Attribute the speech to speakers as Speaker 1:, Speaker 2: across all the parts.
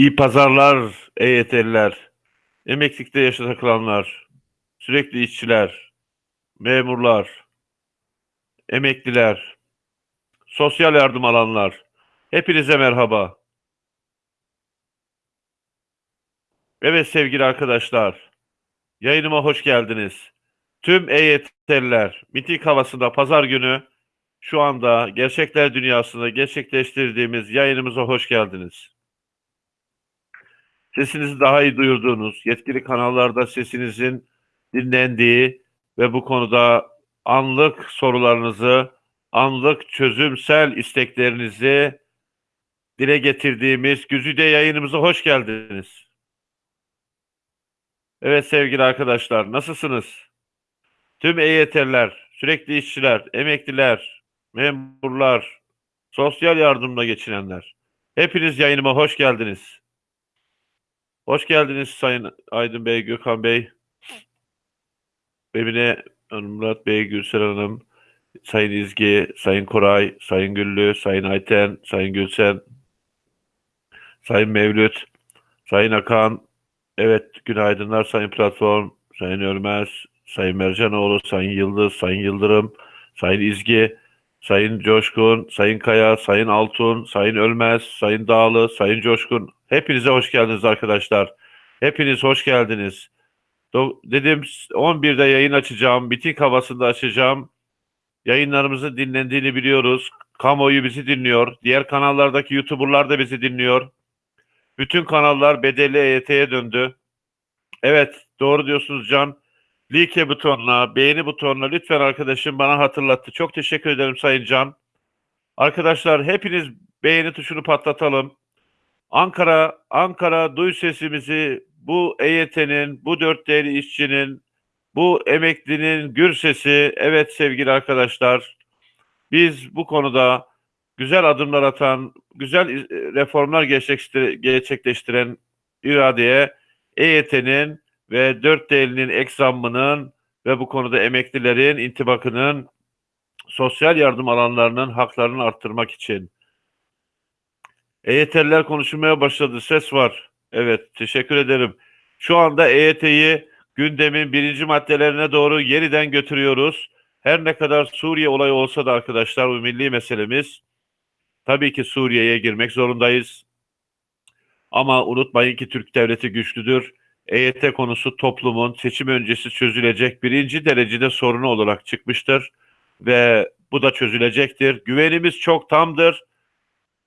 Speaker 1: İyi pazarlar EYT'liler, emeklilikte yaşa takılanlar, sürekli işçiler, memurlar, emekliler, sosyal yardım alanlar. Hepinize merhaba. Evet sevgili arkadaşlar, yayınıma hoş geldiniz. Tüm EYT'liler, miting havasında pazar günü şu anda gerçekler dünyasında gerçekleştirdiğimiz yayınımıza hoş geldiniz. Sesinizi daha iyi duyurduğunuz, yetkili kanallarda sesinizin dinlendiği ve bu konuda anlık sorularınızı, anlık çözümsel isteklerinizi dile getirdiğimiz Güzide yayınımıza hoş geldiniz. Evet sevgili arkadaşlar, nasılsınız? Tüm EYT'liler, sürekli işçiler, emekliler, memurlar, sosyal yardımla geçinenler. Hepiniz yayınıma hoş geldiniz. Hoş geldiniz Sayın Aydın Bey, Gökhan Bey, Emine Murat Bey, Gülsel Hanım, Sayın İzgi, Sayın Koray, Sayın Güllü, Sayın Ayten, Sayın Gülsen, Sayın Mevlüt, Sayın Akan, evet günaydınlar Sayın Platform, Sayın Ölmez, Sayın Mercanoğlu, Sayın Yıldız, Sayın Yıldırım, Sayın İzgi, Sayın Coşkun, Sayın Kaya, Sayın Altun, Sayın Ölmez, Sayın Dağlı, Sayın Coşkun. Hepinize hoş geldiniz arkadaşlar. Hepiniz hoş geldiniz. Do- dedim 11'de yayın açacağım. Miting havasında açacağım. Yayınlarımızın dinlendiğini biliyoruz. Kamuoyu bizi dinliyor. Diğer kanallardaki YouTuber'lar da bizi dinliyor. Bütün kanallar bedelli EYT'ye döndü. Evet doğru diyorsunuz Can. Like butonuna, beğeni butonuna lütfen arkadaşım bana hatırlattı. Çok teşekkür ederim Sayın Can. Arkadaşlar hepiniz beğeni tuşunu patlatalım. Ankara, Ankara duy sesimizi bu EYT'nin, bu dört değerli işçinin, bu emeklinin gür sesi. Evet sevgili arkadaşlar, biz bu konuda güzel adımlar atan, güzel e, reformlar gerçekleştir- gerçekleştiren iradeye EYT'nin ve dört değerlinin eksamının ve bu konuda emeklilerin intibakının sosyal yardım alanlarının haklarını arttırmak için EYT'liler konuşulmaya başladı. Ses var. Evet, teşekkür ederim. Şu anda EYT'yi gündemin birinci maddelerine doğru yeniden götürüyoruz. Her ne kadar Suriye olayı olsa da arkadaşlar bu milli meselemiz. Tabii ki Suriye'ye girmek zorundayız. Ama unutmayın ki Türk devleti güçlüdür. EYT konusu toplumun seçim öncesi çözülecek birinci derecede sorunu olarak çıkmıştır. Ve bu da çözülecektir. Güvenimiz çok tamdır.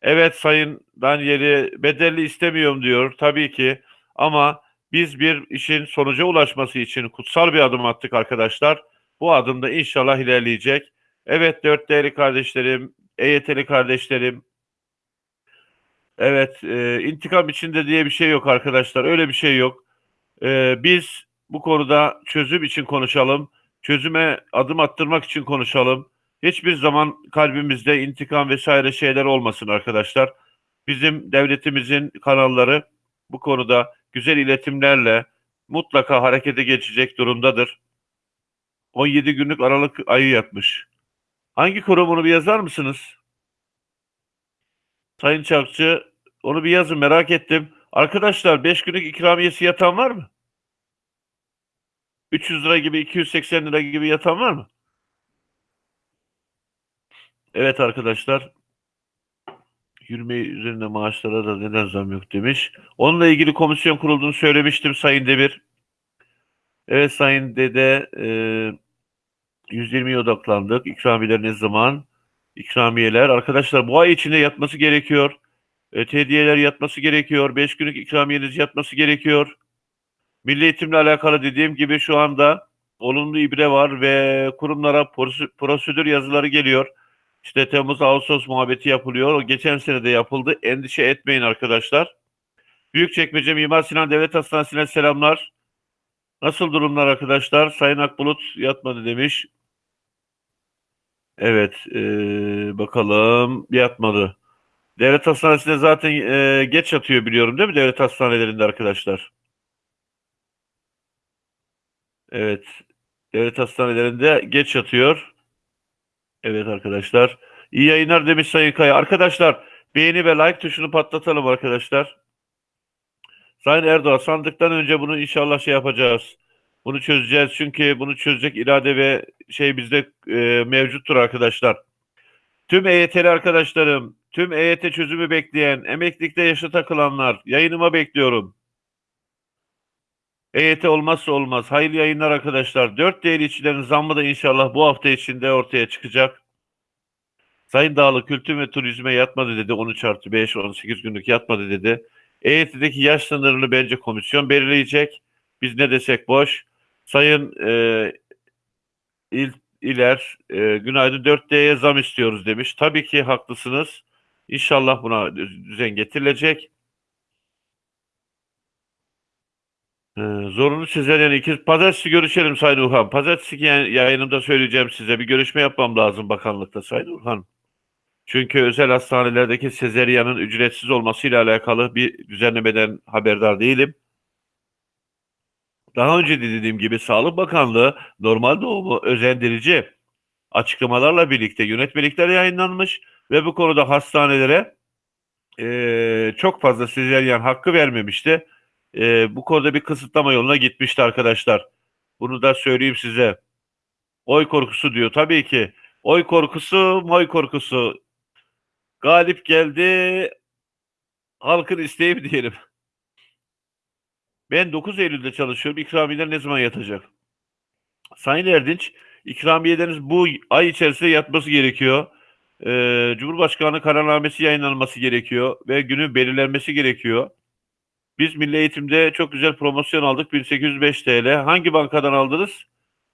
Speaker 1: Evet Sayın Danieli bedelli istemiyorum diyor tabii ki ama biz bir işin sonuca ulaşması için kutsal bir adım attık arkadaşlar. Bu adım da inşallah ilerleyecek. Evet dört değerli kardeşlerim, EYT'li kardeşlerim. Evet e, intikam içinde diye bir şey yok arkadaşlar öyle bir şey yok. E, biz bu konuda çözüm için konuşalım. Çözüme adım attırmak için konuşalım. Hiçbir zaman kalbimizde intikam vesaire şeyler olmasın arkadaşlar. Bizim devletimizin kanalları bu konuda güzel iletimlerle mutlaka harekete geçecek durumdadır. 17 günlük Aralık ayı yatmış. Hangi kurum onu bir yazar mısınız? Sayın Çakçı onu bir yazın merak ettim. Arkadaşlar 5 günlük ikramiyesi yatan var mı? 300 lira gibi 280 lira gibi yatan var mı? Evet arkadaşlar. Yürüme üzerinde maaşlara da neden zam yok demiş. Onunla ilgili komisyon kurulduğunu söylemiştim Sayın Demir. Evet Sayın Dede e, 120'ye odaklandık. İkramiyeler ne zaman? İkramiyeler. Arkadaşlar bu ay içinde yatması gerekiyor. E, hediyeler yatması gerekiyor. 5 günlük ikramiyeniz yatması gerekiyor. Milli eğitimle alakalı dediğim gibi şu anda olumlu ibre var ve kurumlara prosedür yazıları geliyor. İşte Temmuz Ağustos muhabbeti yapılıyor. O geçen sene de yapıldı. Endişe etmeyin arkadaşlar. Büyükçekmece Mimar Sinan Devlet Hastanesi'ne selamlar. Nasıl durumlar arkadaşlar? Sayın Akbulut yatmadı demiş. Evet, eee, bakalım yatmadı. Devlet hastanesinde zaten eee, geç yatıyor biliyorum değil mi devlet hastanelerinde arkadaşlar? Evet, devlet hastanelerinde geç yatıyor. Evet arkadaşlar. İyi yayınlar demiş Sayın Kaya. Arkadaşlar beğeni ve like tuşunu patlatalım arkadaşlar. Sayın Erdoğan sandıktan önce bunu inşallah şey yapacağız. Bunu çözeceğiz çünkü bunu çözecek irade ve şey bizde e, mevcuttur arkadaşlar. Tüm EYT'li arkadaşlarım, tüm EYT çözümü bekleyen, emeklilikte yaşa takılanlar, yayınıma bekliyorum. EYT olmazsa olmaz. Hayırlı yayınlar arkadaşlar. 4 değerli işçilerin zammı da inşallah bu hafta içinde ortaya çıkacak. Sayın Dağlı kültür ve turizme yatmadı dedi. 13 artı 5, 18 günlük yatmadı dedi. EYT'deki yaş sınırını bence komisyon belirleyecek. Biz ne desek boş. Sayın e, İl, İler, e, günaydın 4D'ye zam istiyoruz demiş. Tabii ki haklısınız. İnşallah buna düzen getirilecek. Ee, zorunlu sezaryen ikiz. Pazartesi görüşelim Sayın Urhan. Pazartesi yayınımda söyleyeceğim size. Bir görüşme yapmam lazım bakanlıkta Sayın Urhan. Çünkü özel hastanelerdeki sezeryanın ücretsiz olmasıyla alakalı bir düzenlemeden haberdar değilim. Daha önce de dediğim gibi Sağlık Bakanlığı normal doğumu özendirici açıklamalarla birlikte yönetmelikler yayınlanmış ve bu konuda hastanelere e, çok fazla sezeryan hakkı vermemişti. E, bu konuda bir kısıtlama yoluna gitmişti arkadaşlar. Bunu da söyleyeyim size. Oy korkusu diyor. Tabii ki. Oy korkusu, moy korkusu. Galip geldi. Halkın isteği mi diyelim. Ben 9 Eylül'de çalışıyorum. İkramiyeler ne zaman yatacak? Sayın Erdinç, ikramiyeleriniz bu ay içerisinde yatması gerekiyor. Ee, Cumhurbaşkanı kararnamesi yayınlanması gerekiyor ve günün belirlenmesi gerekiyor. Biz Milli Eğitim'de çok güzel promosyon aldık. 1805 TL. Hangi bankadan aldınız?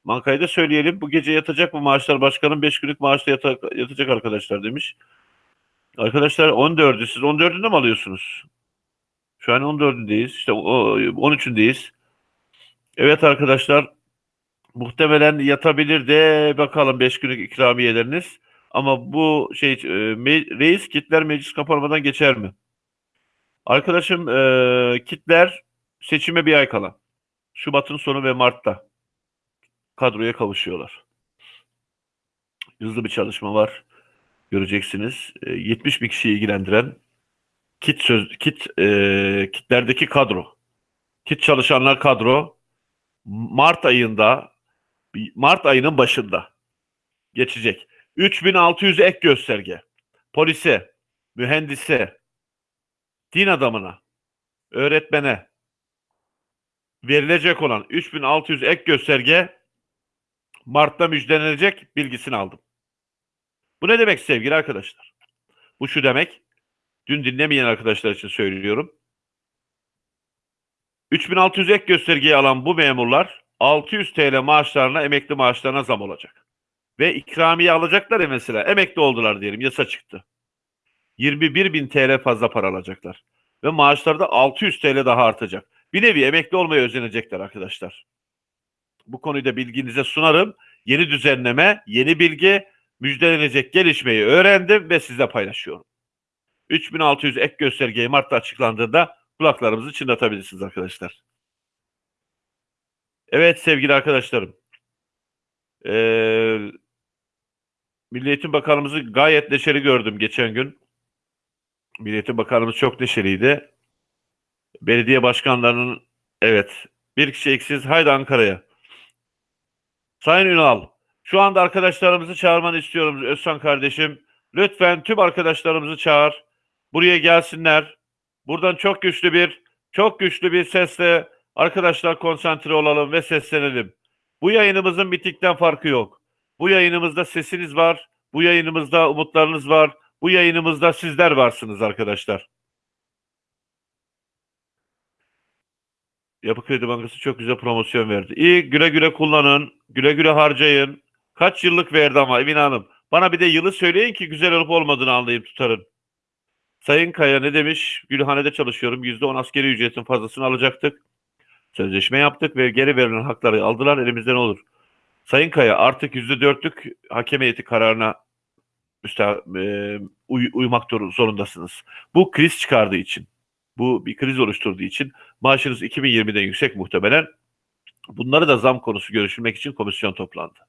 Speaker 1: Bankayı da söyleyelim. Bu gece yatacak mı maaşlar? Başkanın 5 günlük maaşta yata- yatacak arkadaşlar demiş. Arkadaşlar 14'ü siz 14'ünde mi alıyorsunuz? Şu an 14'ündeyiz. İşte o- 13'ündeyiz. Evet arkadaşlar muhtemelen yatabilir de bakalım 5 günlük ikramiyeleriniz. Ama bu şey e, reis kitler meclis kapanmadan geçer mi? Arkadaşım e, kitler seçime bir ay kala. Şubat'ın sonu ve Mart'ta kadroya kavuşuyorlar. Hızlı bir çalışma var. Göreceksiniz. E, 70 bin kişiyi ilgilendiren kit söz kit e, kitlerdeki kadro. Kit çalışanlar kadro Mart ayında Mart ayının başında geçecek. 3600 ek gösterge. Polise, mühendise, din adamına, öğretmene verilecek olan 3600 ek gösterge Mart'ta müjdelenecek bilgisini aldım. Bu ne demek sevgili arkadaşlar? Bu şu demek. Dün dinlemeyen arkadaşlar için söylüyorum. 3600 ek göstergeyi alan bu memurlar 600 TL maaşlarına, emekli maaşlarına zam olacak. Ve ikramiye alacaklar ya mesela. Emekli oldular diyelim, yasa çıktı. 21 bin TL fazla para alacaklar. Ve maaşları da 600 TL daha artacak. Bir nevi emekli olmaya özenecekler arkadaşlar. Bu konuyu da bilginize sunarım. Yeni düzenleme, yeni bilgi, müjdelenecek gelişmeyi öğrendim ve sizle paylaşıyorum. 3600 ek göstergeyi Mart'ta açıklandığında kulaklarımızı çınlatabilirsiniz arkadaşlar. Evet sevgili arkadaşlarım. Ee, Milli Eğitim Bakanımızı gayet neşeli gördüm geçen gün. Milli Eğitim Bakanımız çok neşeliydi. Belediye başkanlarının evet bir kişi eksiz haydi Ankara'ya. Sayın Ünal şu anda arkadaşlarımızı çağırmanı istiyorum Özsan kardeşim. Lütfen tüm arkadaşlarımızı çağır. Buraya gelsinler. Buradan çok güçlü bir çok güçlü bir sesle arkadaşlar konsantre olalım ve seslenelim. Bu yayınımızın bitikten farkı yok. Bu yayınımızda sesiniz var. Bu yayınımızda umutlarınız var. Bu yayınımızda sizler varsınız arkadaşlar. Yapı Kredi Bankası çok güzel promosyon verdi. İyi güle güle kullanın. Güle güle harcayın. Kaç yıllık verdi ama Emine Hanım. Bana bir de yılı söyleyin ki güzel olup olmadığını anlayayım tutarın. Sayın Kaya ne demiş? Gülhane'de çalışıyorum. %10 askeri ücretin fazlasını alacaktık. Sözleşme yaptık ve geri verilen hakları aldılar. Elimizde ne olur? Sayın Kaya artık %4'lük hakem heyeti kararına müsta, e, uy, uymak zorundasınız. Bu kriz çıkardığı için, bu bir kriz oluşturduğu için maaşınız 2020'den yüksek muhtemelen. Bunları da zam konusu görüşülmek için komisyon toplandı.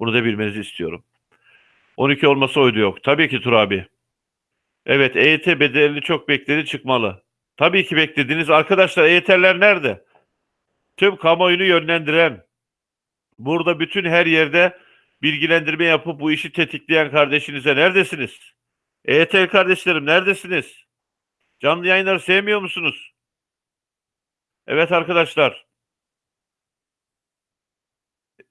Speaker 1: Bunu da bilmenizi istiyorum. 12 olmasa oydu yok. Tabii ki Tur abi. Evet EYT bedelli çok bekledi çıkmalı. Tabii ki beklediniz. Arkadaşlar EYT'ler nerede? Tüm kamuoyunu yönlendiren, burada bütün her yerde bilgilendirme yapıp bu işi tetikleyen kardeşinize neredesiniz? EYT kardeşlerim neredesiniz? Canlı yayınları sevmiyor musunuz? Evet arkadaşlar.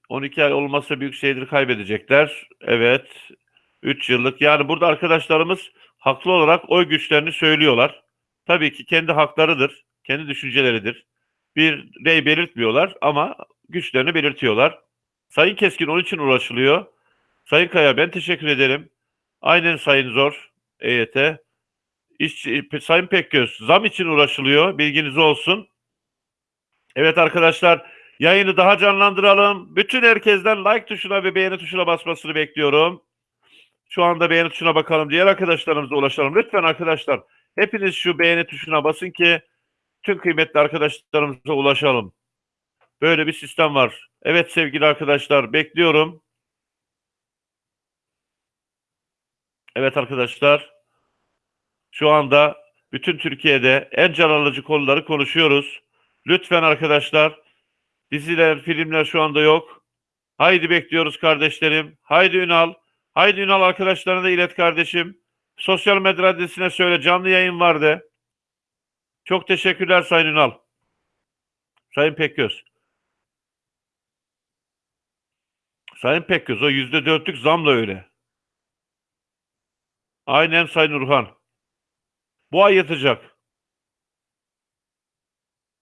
Speaker 1: 12 ay olmazsa büyük şeydir kaybedecekler. Evet. 3 yıllık. Yani burada arkadaşlarımız haklı olarak oy güçlerini söylüyorlar. Tabii ki kendi haklarıdır. Kendi düşünceleridir. Bir rey belirtmiyorlar ama güçlerini belirtiyorlar. Sayın Keskin onun için uğraşılıyor. Sayın Kaya ben teşekkür ederim. Aynen Sayın Zor EYT. İşçi, Sayın Pekgöz zam için uğraşılıyor. Bilginiz olsun. Evet arkadaşlar yayını daha canlandıralım. Bütün herkesten like tuşuna ve beğeni tuşuna basmasını bekliyorum. Şu anda beğeni tuşuna bakalım. Diğer arkadaşlarımıza ulaşalım. Lütfen arkadaşlar hepiniz şu beğeni tuşuna basın ki tüm kıymetli arkadaşlarımıza ulaşalım. Böyle bir sistem var. Evet sevgili arkadaşlar bekliyorum. Evet arkadaşlar. Şu anda bütün Türkiye'de en can alıcı konuları konuşuyoruz. Lütfen arkadaşlar diziler, filmler şu anda yok. Haydi bekliyoruz kardeşlerim. Haydi Ünal. Haydi Ünal arkadaşlarına da ilet kardeşim. Sosyal medya adresine söyle canlı yayın vardı. Çok teşekkürler Sayın Ünal. Sayın Pekgöz. Sayın Pekgöz o yüzde dörtlük zamla öyle. Aynen Sayın Urhan. Bu ay yatacak.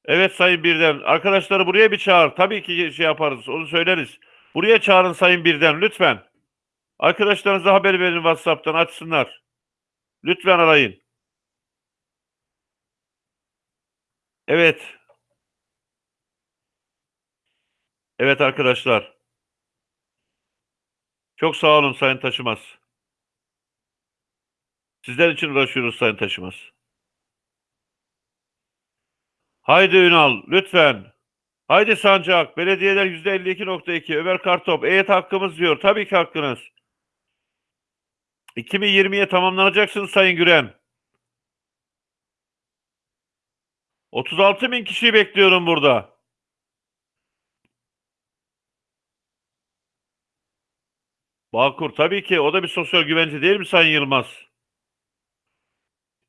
Speaker 1: Evet Sayın Birden. Arkadaşları buraya bir çağır. Tabii ki şey yaparız. Onu söyleriz. Buraya çağırın Sayın Birden lütfen. Arkadaşlarınıza haber verin WhatsApp'tan açsınlar. Lütfen arayın. Evet. Evet arkadaşlar. Çok sağ olun Sayın Taşımaz. Sizler için uğraşıyoruz Sayın Taşımaz. Haydi Ünal lütfen. Haydi Sancak. Belediyeler %52.2. Ömer Kartop. EYT hakkımız diyor. Tabii ki hakkınız. 2020'ye tamamlanacaksınız Sayın Güren. 36 bin kişiyi bekliyorum burada. Bağkur tabii ki o da bir sosyal güvence değil mi Sayın Yılmaz?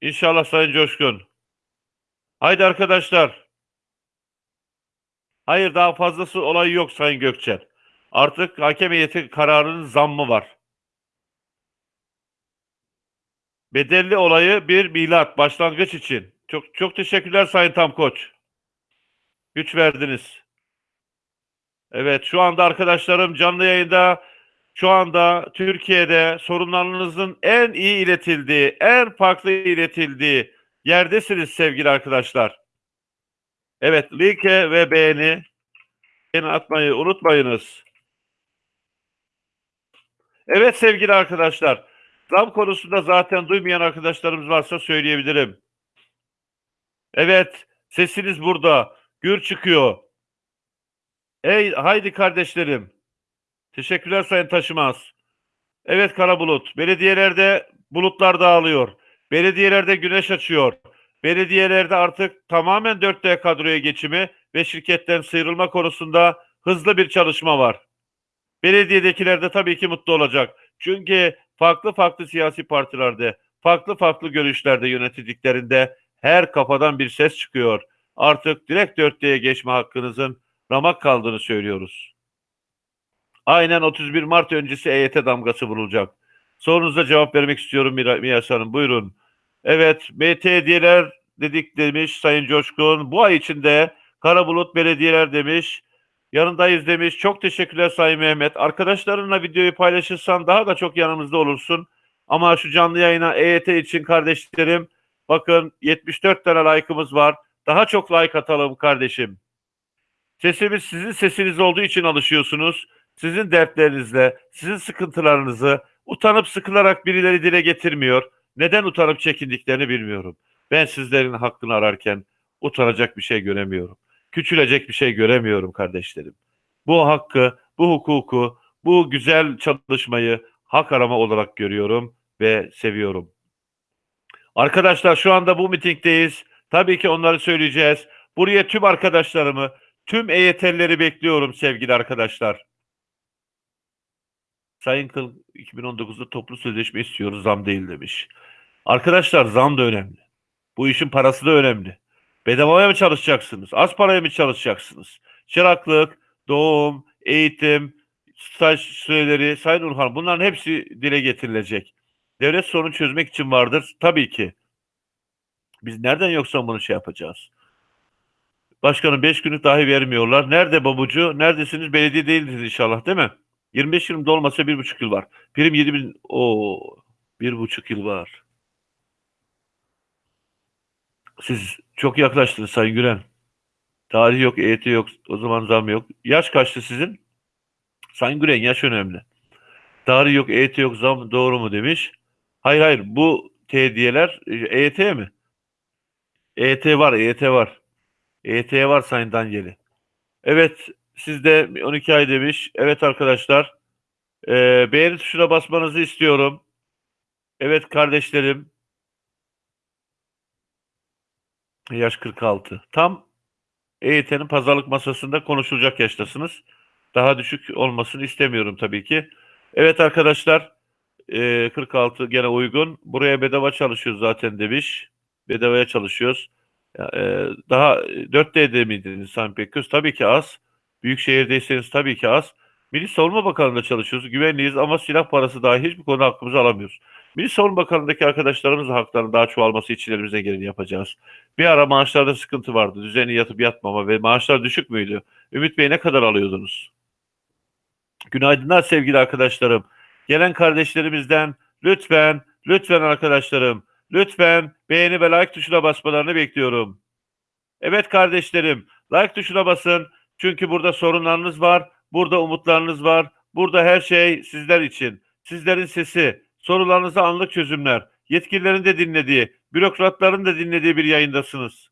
Speaker 1: İnşallah Sayın Coşkun. Haydi arkadaşlar. Hayır daha fazlası olayı yok Sayın Gökçer. Artık hakem heyeti kararının zammı var. Bedelli olayı bir milat başlangıç için. Çok çok teşekkürler Sayın Tamkoç. Güç verdiniz. Evet şu anda arkadaşlarım canlı yayında şu anda Türkiye'de sorunlarınızın en iyi iletildiği, en farklı iletildiği yerdesiniz sevgili arkadaşlar. Evet, like ve beğeni, beğeni atmayı unutmayınız. Evet sevgili arkadaşlar, zam konusunda zaten duymayan arkadaşlarımız varsa söyleyebilirim. Evet, sesiniz burada, gür çıkıyor. Ey haydi kardeşlerim. Teşekkürler Sayın Taşımaz. Evet Kara Bulut, belediyelerde bulutlar dağılıyor. Belediyelerde güneş açıyor. Belediyelerde artık tamamen 4D kadroya geçimi ve şirketten sıyrılma konusunda hızlı bir çalışma var. Belediyedekiler de tabii ki mutlu olacak. Çünkü farklı farklı siyasi partilerde, farklı farklı görüşlerde yönetildiklerinde her kafadan bir ses çıkıyor. Artık direkt 4D'ye geçme hakkınızın ramak kaldığını söylüyoruz. Aynen 31 Mart öncesi EYT damgası vurulacak. Sorunuza cevap vermek istiyorum Miyas Hanım. Buyurun. Evet, MTD'ler dedik demiş Sayın Coşkun. Bu ay içinde Karabulut Belediyeler demiş. Yanındayız demiş. Çok teşekkürler Sayın Mehmet. Arkadaşlarınla videoyu paylaşırsan daha da çok yanımızda olursun. Ama şu canlı yayına EYT için kardeşlerim bakın 74 tane like'ımız var. Daha çok like atalım kardeşim. Sesimiz sizin sesiniz olduğu için alışıyorsunuz. Sizin dertlerinizle, sizin sıkıntılarınızı utanıp sıkılarak birileri dile getirmiyor. Neden utanıp çekindiklerini bilmiyorum. Ben sizlerin hakkını ararken utanacak bir şey göremiyorum. Küçülecek bir şey göremiyorum kardeşlerim. Bu hakkı, bu hukuku, bu güzel çalışmayı hak arama olarak görüyorum ve seviyorum. Arkadaşlar şu anda bu mitingdeyiz. Tabii ki onları söyleyeceğiz. Buraya tüm arkadaşlarımı, tüm EYT'lileri bekliyorum sevgili arkadaşlar. Sayın Kıl 2019'da toplu sözleşme istiyoruz zam değil demiş. Arkadaşlar zam da önemli. Bu işin parası da önemli. Bedavaya mı çalışacaksınız? Az paraya mı çalışacaksınız? Çıraklık, doğum, eğitim, staj süreleri, Sayın Urhan bunların hepsi dile getirilecek. Devlet sorunu çözmek için vardır. Tabii ki. Biz nereden yoksa bunu şey yapacağız? Başkanım 5 günlük dahi vermiyorlar. Nerede babucu? Neredesiniz? Belediye değildiniz inşallah değil mi? 25 yılımda olmasa 1,5 yıl var. Prim 7 bin... Oo, 1,5 yıl var. Siz çok yaklaştınız Sayın Gülen. Tarih yok, EYT yok, o zaman zam yok. Yaş kaçtı sizin? Sayın Gülen yaş önemli. Tarih yok, EYT yok, zam doğru mu demiş. Hayır hayır bu hediyeler EYT mi? EYT var, EYT var. EYT var Sayın Danyeli. Evet sizde 12 ay demiş. Evet arkadaşlar. Ee, beğeni tuşuna basmanızı istiyorum. Evet kardeşlerim. Yaş 46. Tam EYT'nin pazarlık masasında konuşulacak yaştasınız. Daha düşük olmasını istemiyorum tabii ki. Evet arkadaşlar. e, 46 gene uygun. Buraya bedava çalışıyoruz zaten demiş. Bedavaya çalışıyoruz. E, daha 4D'de miydiniz Sayın Pekköz? Tabii ki az. Büyük şehirdeyseniz tabii ki az. Milli Savunma Bakanlığı'nda çalışıyoruz. Güvenliyiz ama silah parası dahi hiçbir konuda hakkımızı alamıyoruz. Milli Savunma Bakanlığı'ndaki arkadaşlarımızın haklarının daha çoğalması için elimizden geleni yapacağız. Bir ara maaşlarda sıkıntı vardı. Düzenli yatıp yatmama ve maaşlar düşük müydü? Ümit Bey ne kadar alıyordunuz? Günaydınlar sevgili arkadaşlarım. Gelen kardeşlerimizden lütfen, lütfen arkadaşlarım, lütfen beğeni ve like tuşuna basmalarını bekliyorum. Evet kardeşlerim, like tuşuna basın. Çünkü burada sorunlarınız var, burada umutlarınız var. Burada her şey sizler için. Sizlerin sesi, sorularınıza anlık çözümler, yetkililerin de dinlediği, bürokratların da dinlediği bir yayındasınız.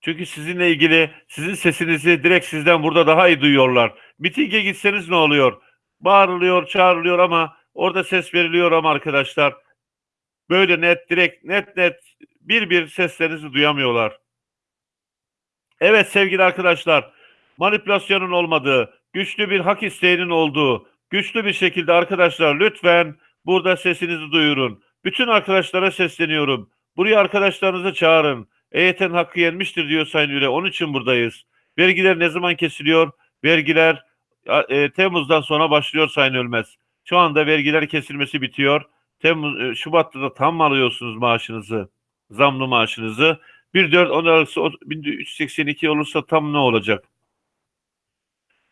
Speaker 1: Çünkü sizinle ilgili sizin sesinizi direkt sizden burada daha iyi duyuyorlar. Mitinge gitseniz ne oluyor? Bağırılıyor, çağrılıyor ama orada ses veriliyor ama arkadaşlar böyle net, direkt, net net bir bir seslerinizi duyamıyorlar. Evet sevgili arkadaşlar, manipülasyonun olmadığı, güçlü bir hak isteğinin olduğu, güçlü bir şekilde arkadaşlar lütfen burada sesinizi duyurun. Bütün arkadaşlara sesleniyorum. Buraya arkadaşlarınızı çağırın. EYT'nin hakkı yenmiştir diyor Sayın Üre. Onun için buradayız. Vergiler ne zaman kesiliyor? Vergiler e, Temmuz'dan sonra başlıyor Sayın Ölmez. Şu anda vergiler kesilmesi bitiyor. Temmuz, e, Şubat'ta da tam alıyorsunuz maaşınızı? Zamlı maaşınızı. 1.4 10 arası 1382 olursa tam ne olacak?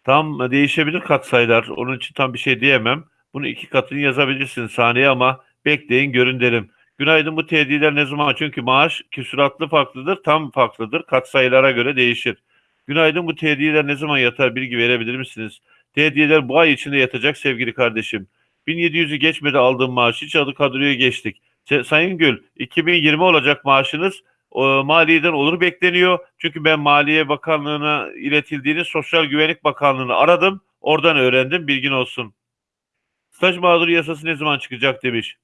Speaker 1: Tam değişebilir katsayılar. Onun için tam bir şey diyemem. Bunu iki katını yazabilirsin saniye ama bekleyin görün derim. Günaydın bu tediler ne zaman? Çünkü maaş küsuratlı farklıdır, tam farklıdır. Katsayılara göre değişir. Günaydın bu tediler ne zaman yatar bilgi verebilir misiniz? Tediler bu ay içinde yatacak sevgili kardeşim. 1700'ü geçmedi aldığım maaş. Hiç adı kadroya geçtik. Sayın Gül 2020 olacak maaşınız maliyeden olur bekleniyor. Çünkü ben Maliye Bakanlığı'na iletildiğini Sosyal Güvenlik Bakanlığı'nı aradım. Oradan öğrendim. Bilgin olsun. Staj mağduru yasası ne zaman çıkacak demiş.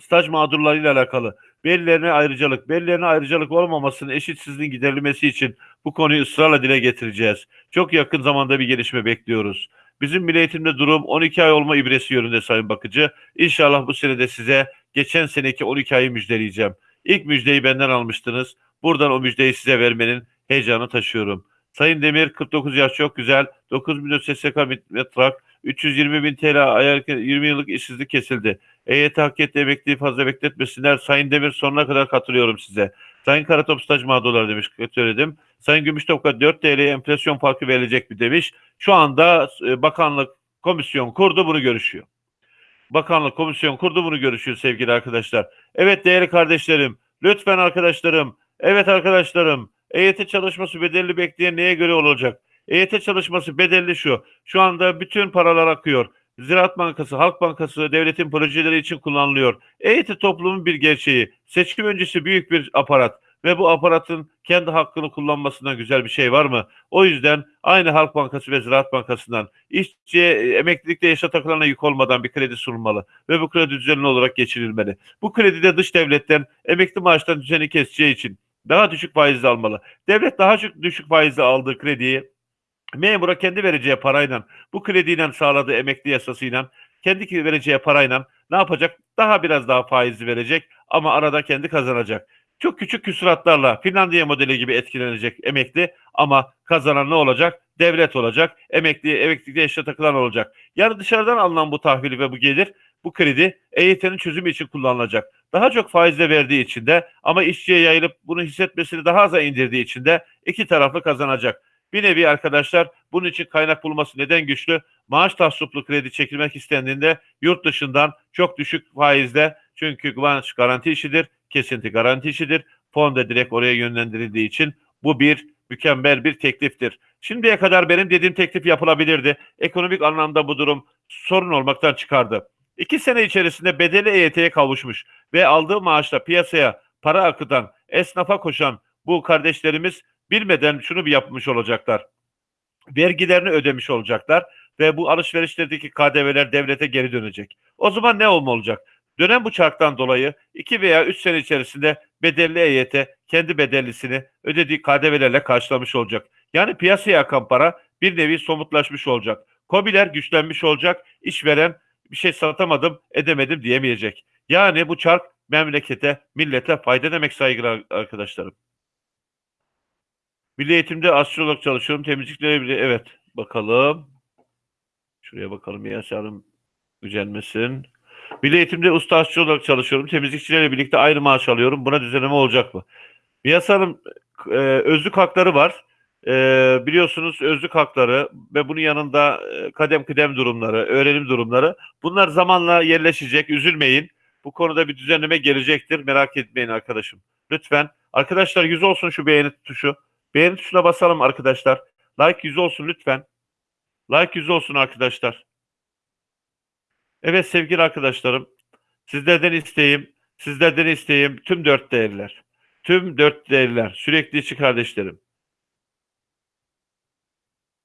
Speaker 1: Staj mağdurlarıyla alakalı belirlerine ayrıcalık, belirlerine ayrıcalık olmamasının eşitsizliğin giderilmesi için bu konuyu ısrarla dile getireceğiz. Çok yakın zamanda bir gelişme bekliyoruz. Bizim milli eğitimde durum 12 ay olma ibresi yönünde Sayın Bakıcı. İnşallah bu senede size geçen seneki 12 ayı müjdeleyeceğim. İlk müjdeyi benden almıştınız. Buradan o müjdeyi size vermenin heyecanı taşıyorum. Sayın Demir 49 yaş çok güzel. 9 milyon SSK metrak. 320 bin TL ayar 20 yıllık işsizlik kesildi. EYT hak etti emekliyi fazla bekletmesinler. Sayın Demir sonuna kadar katılıyorum size. Sayın Karatop staj mağdurları demiş söyledim. Sayın Gümüştopka 4 TL enflasyon farkı verilecek mi demiş. Şu anda e, bakanlık komisyon kurdu bunu görüşüyor. Bakanlık komisyon kurdu bunu görüşüyor sevgili arkadaşlar. Evet değerli kardeşlerim, lütfen arkadaşlarım, evet arkadaşlarım, EYT çalışması bedelli bekleyen neye göre olacak? EYT çalışması bedelli şu. Şu anda bütün paralar akıyor. Ziraat Bankası, Halk Bankası devletin projeleri için kullanılıyor. EYT toplumun bir gerçeği. Seçim öncesi büyük bir aparat. Ve bu aparatın kendi hakkını kullanmasından güzel bir şey var mı? O yüzden aynı Halk Bankası ve Ziraat Bankası'ndan işçiye e, emeklilikte yaşa takılana yük olmadan bir kredi sunulmalı ve bu kredi düzenli olarak geçirilmeli. Bu kredide dış devletten emekli maaştan düzeni keseceği için daha düşük faizli almalı. Devlet daha düşük, faizli aldığı krediyi memura kendi vereceği parayla bu krediyle sağladığı emekli yasasıyla kendi vereceği parayla ne yapacak? Daha biraz daha faizli verecek ama arada kendi kazanacak. Çok küçük küsuratlarla Finlandiya modeli gibi etkilenecek emekli ama kazanan ne olacak? Devlet olacak. Emekli, emeklilikte yaşa takılan olacak. Yani dışarıdan alınan bu tahvili ve bu gelir, bu kredi EYT'nin çözümü için kullanılacak. Daha çok faizle verdiği için de ama işçiye yayılıp bunu hissetmesini daha aza indirdiği için de iki taraflı kazanacak. Bir nevi arkadaşlar bunun için kaynak bulması neden güçlü? Maaş tahsuplu kredi çekilmek istendiğinde yurt dışından çok düşük faizle çünkü maaş garanti işidir, kesinti garanti işidir. Fon da direkt oraya yönlendirildiği için bu bir mükemmel bir tekliftir. Şimdiye kadar benim dediğim teklif yapılabilirdi. Ekonomik anlamda bu durum sorun olmaktan çıkardı. İki sene içerisinde bedeli EYT'ye kavuşmuş ve aldığı maaşla piyasaya para akıtan, esnafa koşan bu kardeşlerimiz bilmeden şunu bir yapmış olacaklar. Vergilerini ödemiş olacaklar ve bu alışverişlerdeki KDV'ler devlete geri dönecek. O zaman ne olma olacak? Dönem bu çarktan dolayı 2 veya 3 sene içerisinde bedelli EYT kendi bedellisini ödediği KDV'lerle karşılamış olacak. Yani piyasaya akan para bir nevi somutlaşmış olacak. Kobiler güçlenmiş olacak. İşveren bir şey satamadım, edemedim diyemeyecek. Yani bu çark memlekete, millete fayda demek saygılar arkadaşlarım. Milli eğitimde astrolog çalışıyorum. Temizliklere bile evet bakalım. Şuraya bakalım Yasin Hanım gücenmesin. Milli eğitimde usta olarak çalışıyorum. Temizlikçilerle birlikte aynı maaş alıyorum. Buna düzenleme olacak mı? Miyas Hanım e, özlük hakları var. E, biliyorsunuz özlük hakları ve bunun yanında e, kadem kıdem durumları, öğrenim durumları. Bunlar zamanla yerleşecek. Üzülmeyin. Bu konuda bir düzenleme gelecektir. Merak etmeyin arkadaşım. Lütfen. Arkadaşlar yüz olsun şu beğeni tuşu. Beğeni tuşuna basalım arkadaşlar. Like yüz olsun lütfen. Like yüz olsun arkadaşlar. Evet sevgili arkadaşlarım. Sizlerden isteğim, sizlerden isteğim tüm dört değerler. Tüm dört değerler. Sürekli içi kardeşlerim.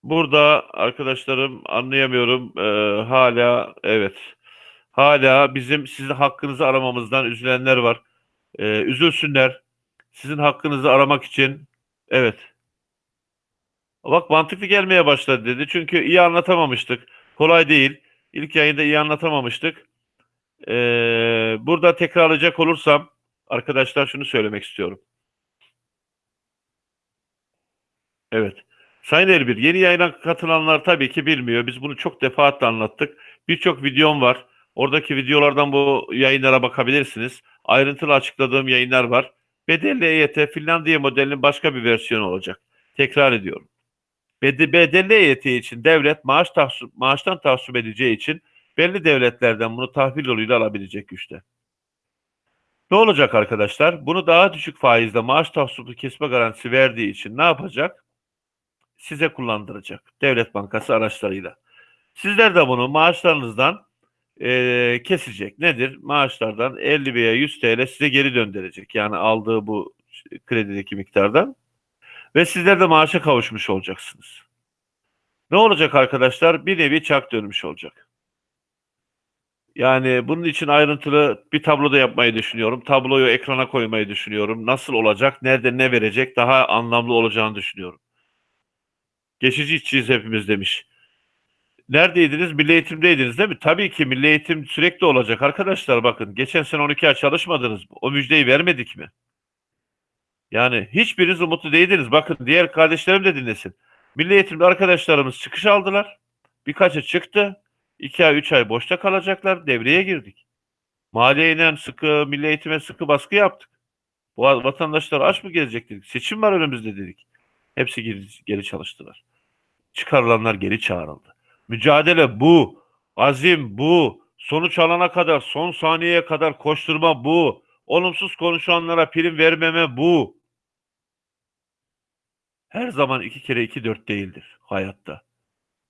Speaker 1: Burada arkadaşlarım anlayamıyorum. Ee, hala evet. Hala bizim sizin hakkınızı aramamızdan üzülenler var. Ee, üzülsünler. Sizin hakkınızı aramak için evet. Bak mantıklı gelmeye başladı dedi. Çünkü iyi anlatamamıştık. Kolay değil. İlk yayında iyi anlatamamıştık. Ee, burada tekrarlayacak olursam arkadaşlar şunu söylemek istiyorum. Evet. Sayın Elbir, yeni yayına katılanlar tabii ki bilmiyor. Biz bunu çok defaatle anlattık. Birçok videom var. Oradaki videolardan bu yayınlara bakabilirsiniz. Ayrıntılı açıkladığım yayınlar var. Bedelli EYT Finlandiya modelinin başka bir versiyonu olacak. Tekrar ediyorum. Bedelli EYT için devlet maaş tahsup, maaştan tahsup edeceği için belli devletlerden bunu tahvil yoluyla alabilecek güçte. Ne olacak arkadaşlar? Bunu daha düşük faizle maaş tahsuplu kesme garantisi verdiği için ne yapacak? Size kullandıracak. Devlet Bankası araçlarıyla. Sizler de bunu maaşlarınızdan e, kesecek. Nedir? Maaşlardan 50 veya 100 TL size geri döndürecek. Yani aldığı bu kredideki miktardan. Ve sizler de maaşa kavuşmuş olacaksınız. Ne olacak arkadaşlar? Bir nevi çark dönmüş olacak. Yani bunun için ayrıntılı bir tablo da yapmayı düşünüyorum. Tabloyu ekrana koymayı düşünüyorum. Nasıl olacak, nerede ne verecek daha anlamlı olacağını düşünüyorum. Geçici işçiyiz hepimiz demiş. Neredeydiniz? Milli eğitimdeydiniz değil mi? Tabii ki milli eğitim sürekli olacak arkadaşlar bakın. Geçen sene 12 ay çalışmadınız mı? O müjdeyi vermedik mi? Yani hiçbiriniz umutlu değildiniz. Bakın diğer kardeşlerim de dinlesin. Milli eğitimde arkadaşlarımız çıkış aldılar. Birkaçı çıktı. 2 ay 3 ay boşta kalacaklar. Devreye girdik. Maliyeyle sıkı, milli eğitime sıkı baskı yaptık. Bu vatandaşlar aç mı gelecek dedik. Seçim var önümüzde dedik. Hepsi geri, geri çalıştılar. Çıkarılanlar geri çağrıldı. Mücadele bu. Azim bu. Sonuç alana kadar, son saniyeye kadar koşturma bu. Olumsuz konuşanlara prim vermeme bu. Her zaman iki kere iki dört değildir hayatta.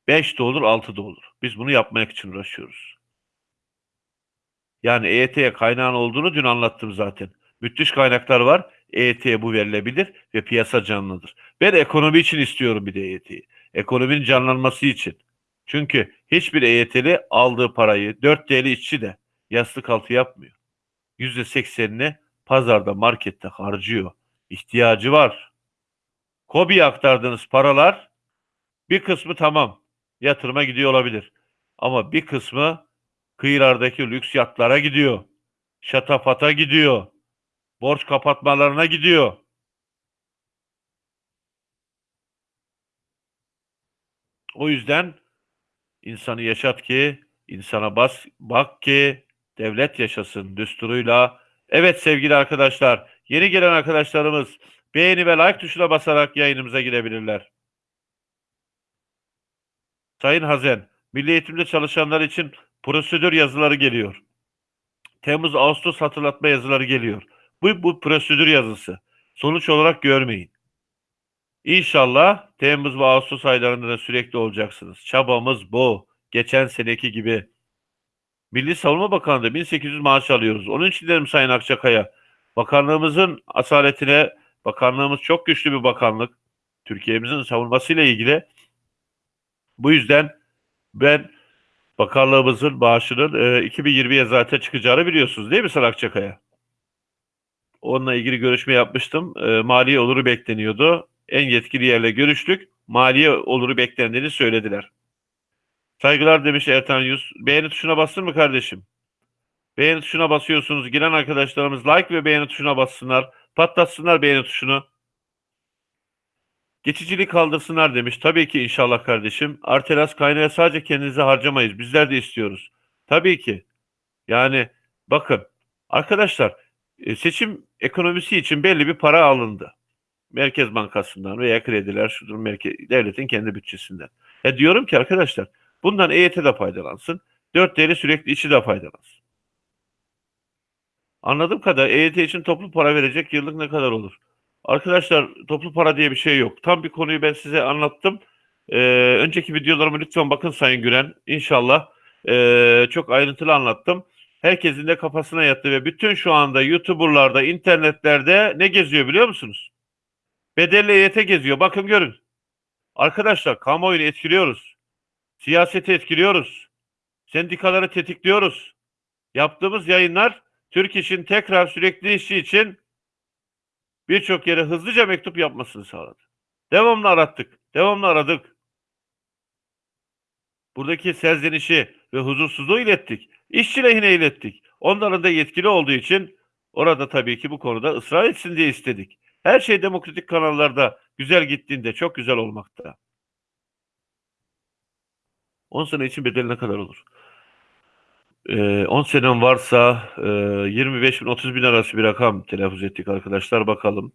Speaker 1: Beş de olur, altı da olur. Biz bunu yapmak için uğraşıyoruz. Yani EYT'ye kaynağın olduğunu dün anlattım zaten. Müthiş kaynaklar var. EYT'ye bu verilebilir ve piyasa canlıdır. Ben ekonomi için istiyorum bir de EYT'yi. Ekonominin canlanması için. Çünkü hiçbir EYT'li aldığı parayı 4 TL işçi de yastık altı yapmıyor. %80'ini pazarda, markette harcıyor. İhtiyacı var. KOBİ'ye aktardığınız paralar bir kısmı tamam yatırıma gidiyor olabilir. Ama bir kısmı kıyılardaki lüks yatlara gidiyor. Şatafata gidiyor. Borç kapatmalarına gidiyor. O yüzden insanı yaşat ki, insana bas, bak ki devlet yaşasın düsturuyla. Evet sevgili arkadaşlar, yeni gelen arkadaşlarımız beğeni ve like tuşuna basarak yayınımıza girebilirler. Sayın Hazen, Milli Eğitimde çalışanlar için prosedür yazıları geliyor. Temmuz Ağustos hatırlatma yazıları geliyor. Bu bu prosedür yazısı. Sonuç olarak görmeyin. İnşallah Temmuz ve Ağustos aylarında da sürekli olacaksınız. Çabamız bu. Geçen seneki gibi. Milli Savunma Bakanlığı 1800 maaş alıyoruz. Onun için dedim Sayın Akçakaya. Bakanlığımızın asaletine, bakanlığımız çok güçlü bir bakanlık. Türkiye'mizin savunmasıyla ilgili. Bu yüzden ben bakanlığımızın maaşının e, 2020'ye zaten çıkacağını biliyorsunuz değil mi Sayın Akçakaya? Onunla ilgili görüşme yapmıştım. E, maliye oluru bekleniyordu. En yetkili yerle görüştük. Maliye oluru beklendiğini söylediler. Saygılar demiş Ertan Yüz. Beğeni tuşuna bastın mı kardeşim? Beğeni tuşuna basıyorsunuz. Giren arkadaşlarımız like ve beğeni tuşuna bassınlar. Patlatsınlar beğeni tuşunu. Geçiciliği kaldırsınlar demiş. Tabii ki inşallah kardeşim. Artelas kaynağı sadece kendinize harcamayız. Bizler de istiyoruz. Tabii ki. Yani bakın arkadaşlar e, seçim ekonomisi için belli bir para alındı. Merkez Bankası'ndan veya krediler şudur merkez, devletin kendi bütçesinden. Ya diyorum ki arkadaşlar bundan EYT de faydalansın. 4 TL sürekli içi de faydalansın. Anladığım kadar EYT için toplu para verecek yıllık ne kadar olur? Arkadaşlar toplu para diye bir şey yok. Tam bir konuyu ben size anlattım. Ee, önceki videolarımı lütfen bakın Sayın Güren. İnşallah ee, çok ayrıntılı anlattım. Herkesin de kafasına yattı ve bütün şu anda YouTuber'larda, internetlerde ne geziyor biliyor musunuz? Bedelli EYT geziyor. Bakın görün. Arkadaşlar kamuoyunu etkiliyoruz. Siyaseti etkiliyoruz. Sendikaları tetikliyoruz. Yaptığımız yayınlar Türk İş'in tekrar sürekli işi için birçok yere hızlıca mektup yapmasını sağladı. Devamlı arattık. Devamlı aradık. Buradaki serzenişi ve huzursuzluğu ilettik. İşçi lehine ilettik. Onların da yetkili olduğu için orada tabii ki bu konuda ısrar etsin diye istedik. Her şey demokratik kanallarda güzel gittiğinde çok güzel olmakta. 10 sene için bedeli ne kadar olur? Ee, 10 senem varsa e, 25 bin 30 bin arası bir rakam telaffuz ettik arkadaşlar bakalım.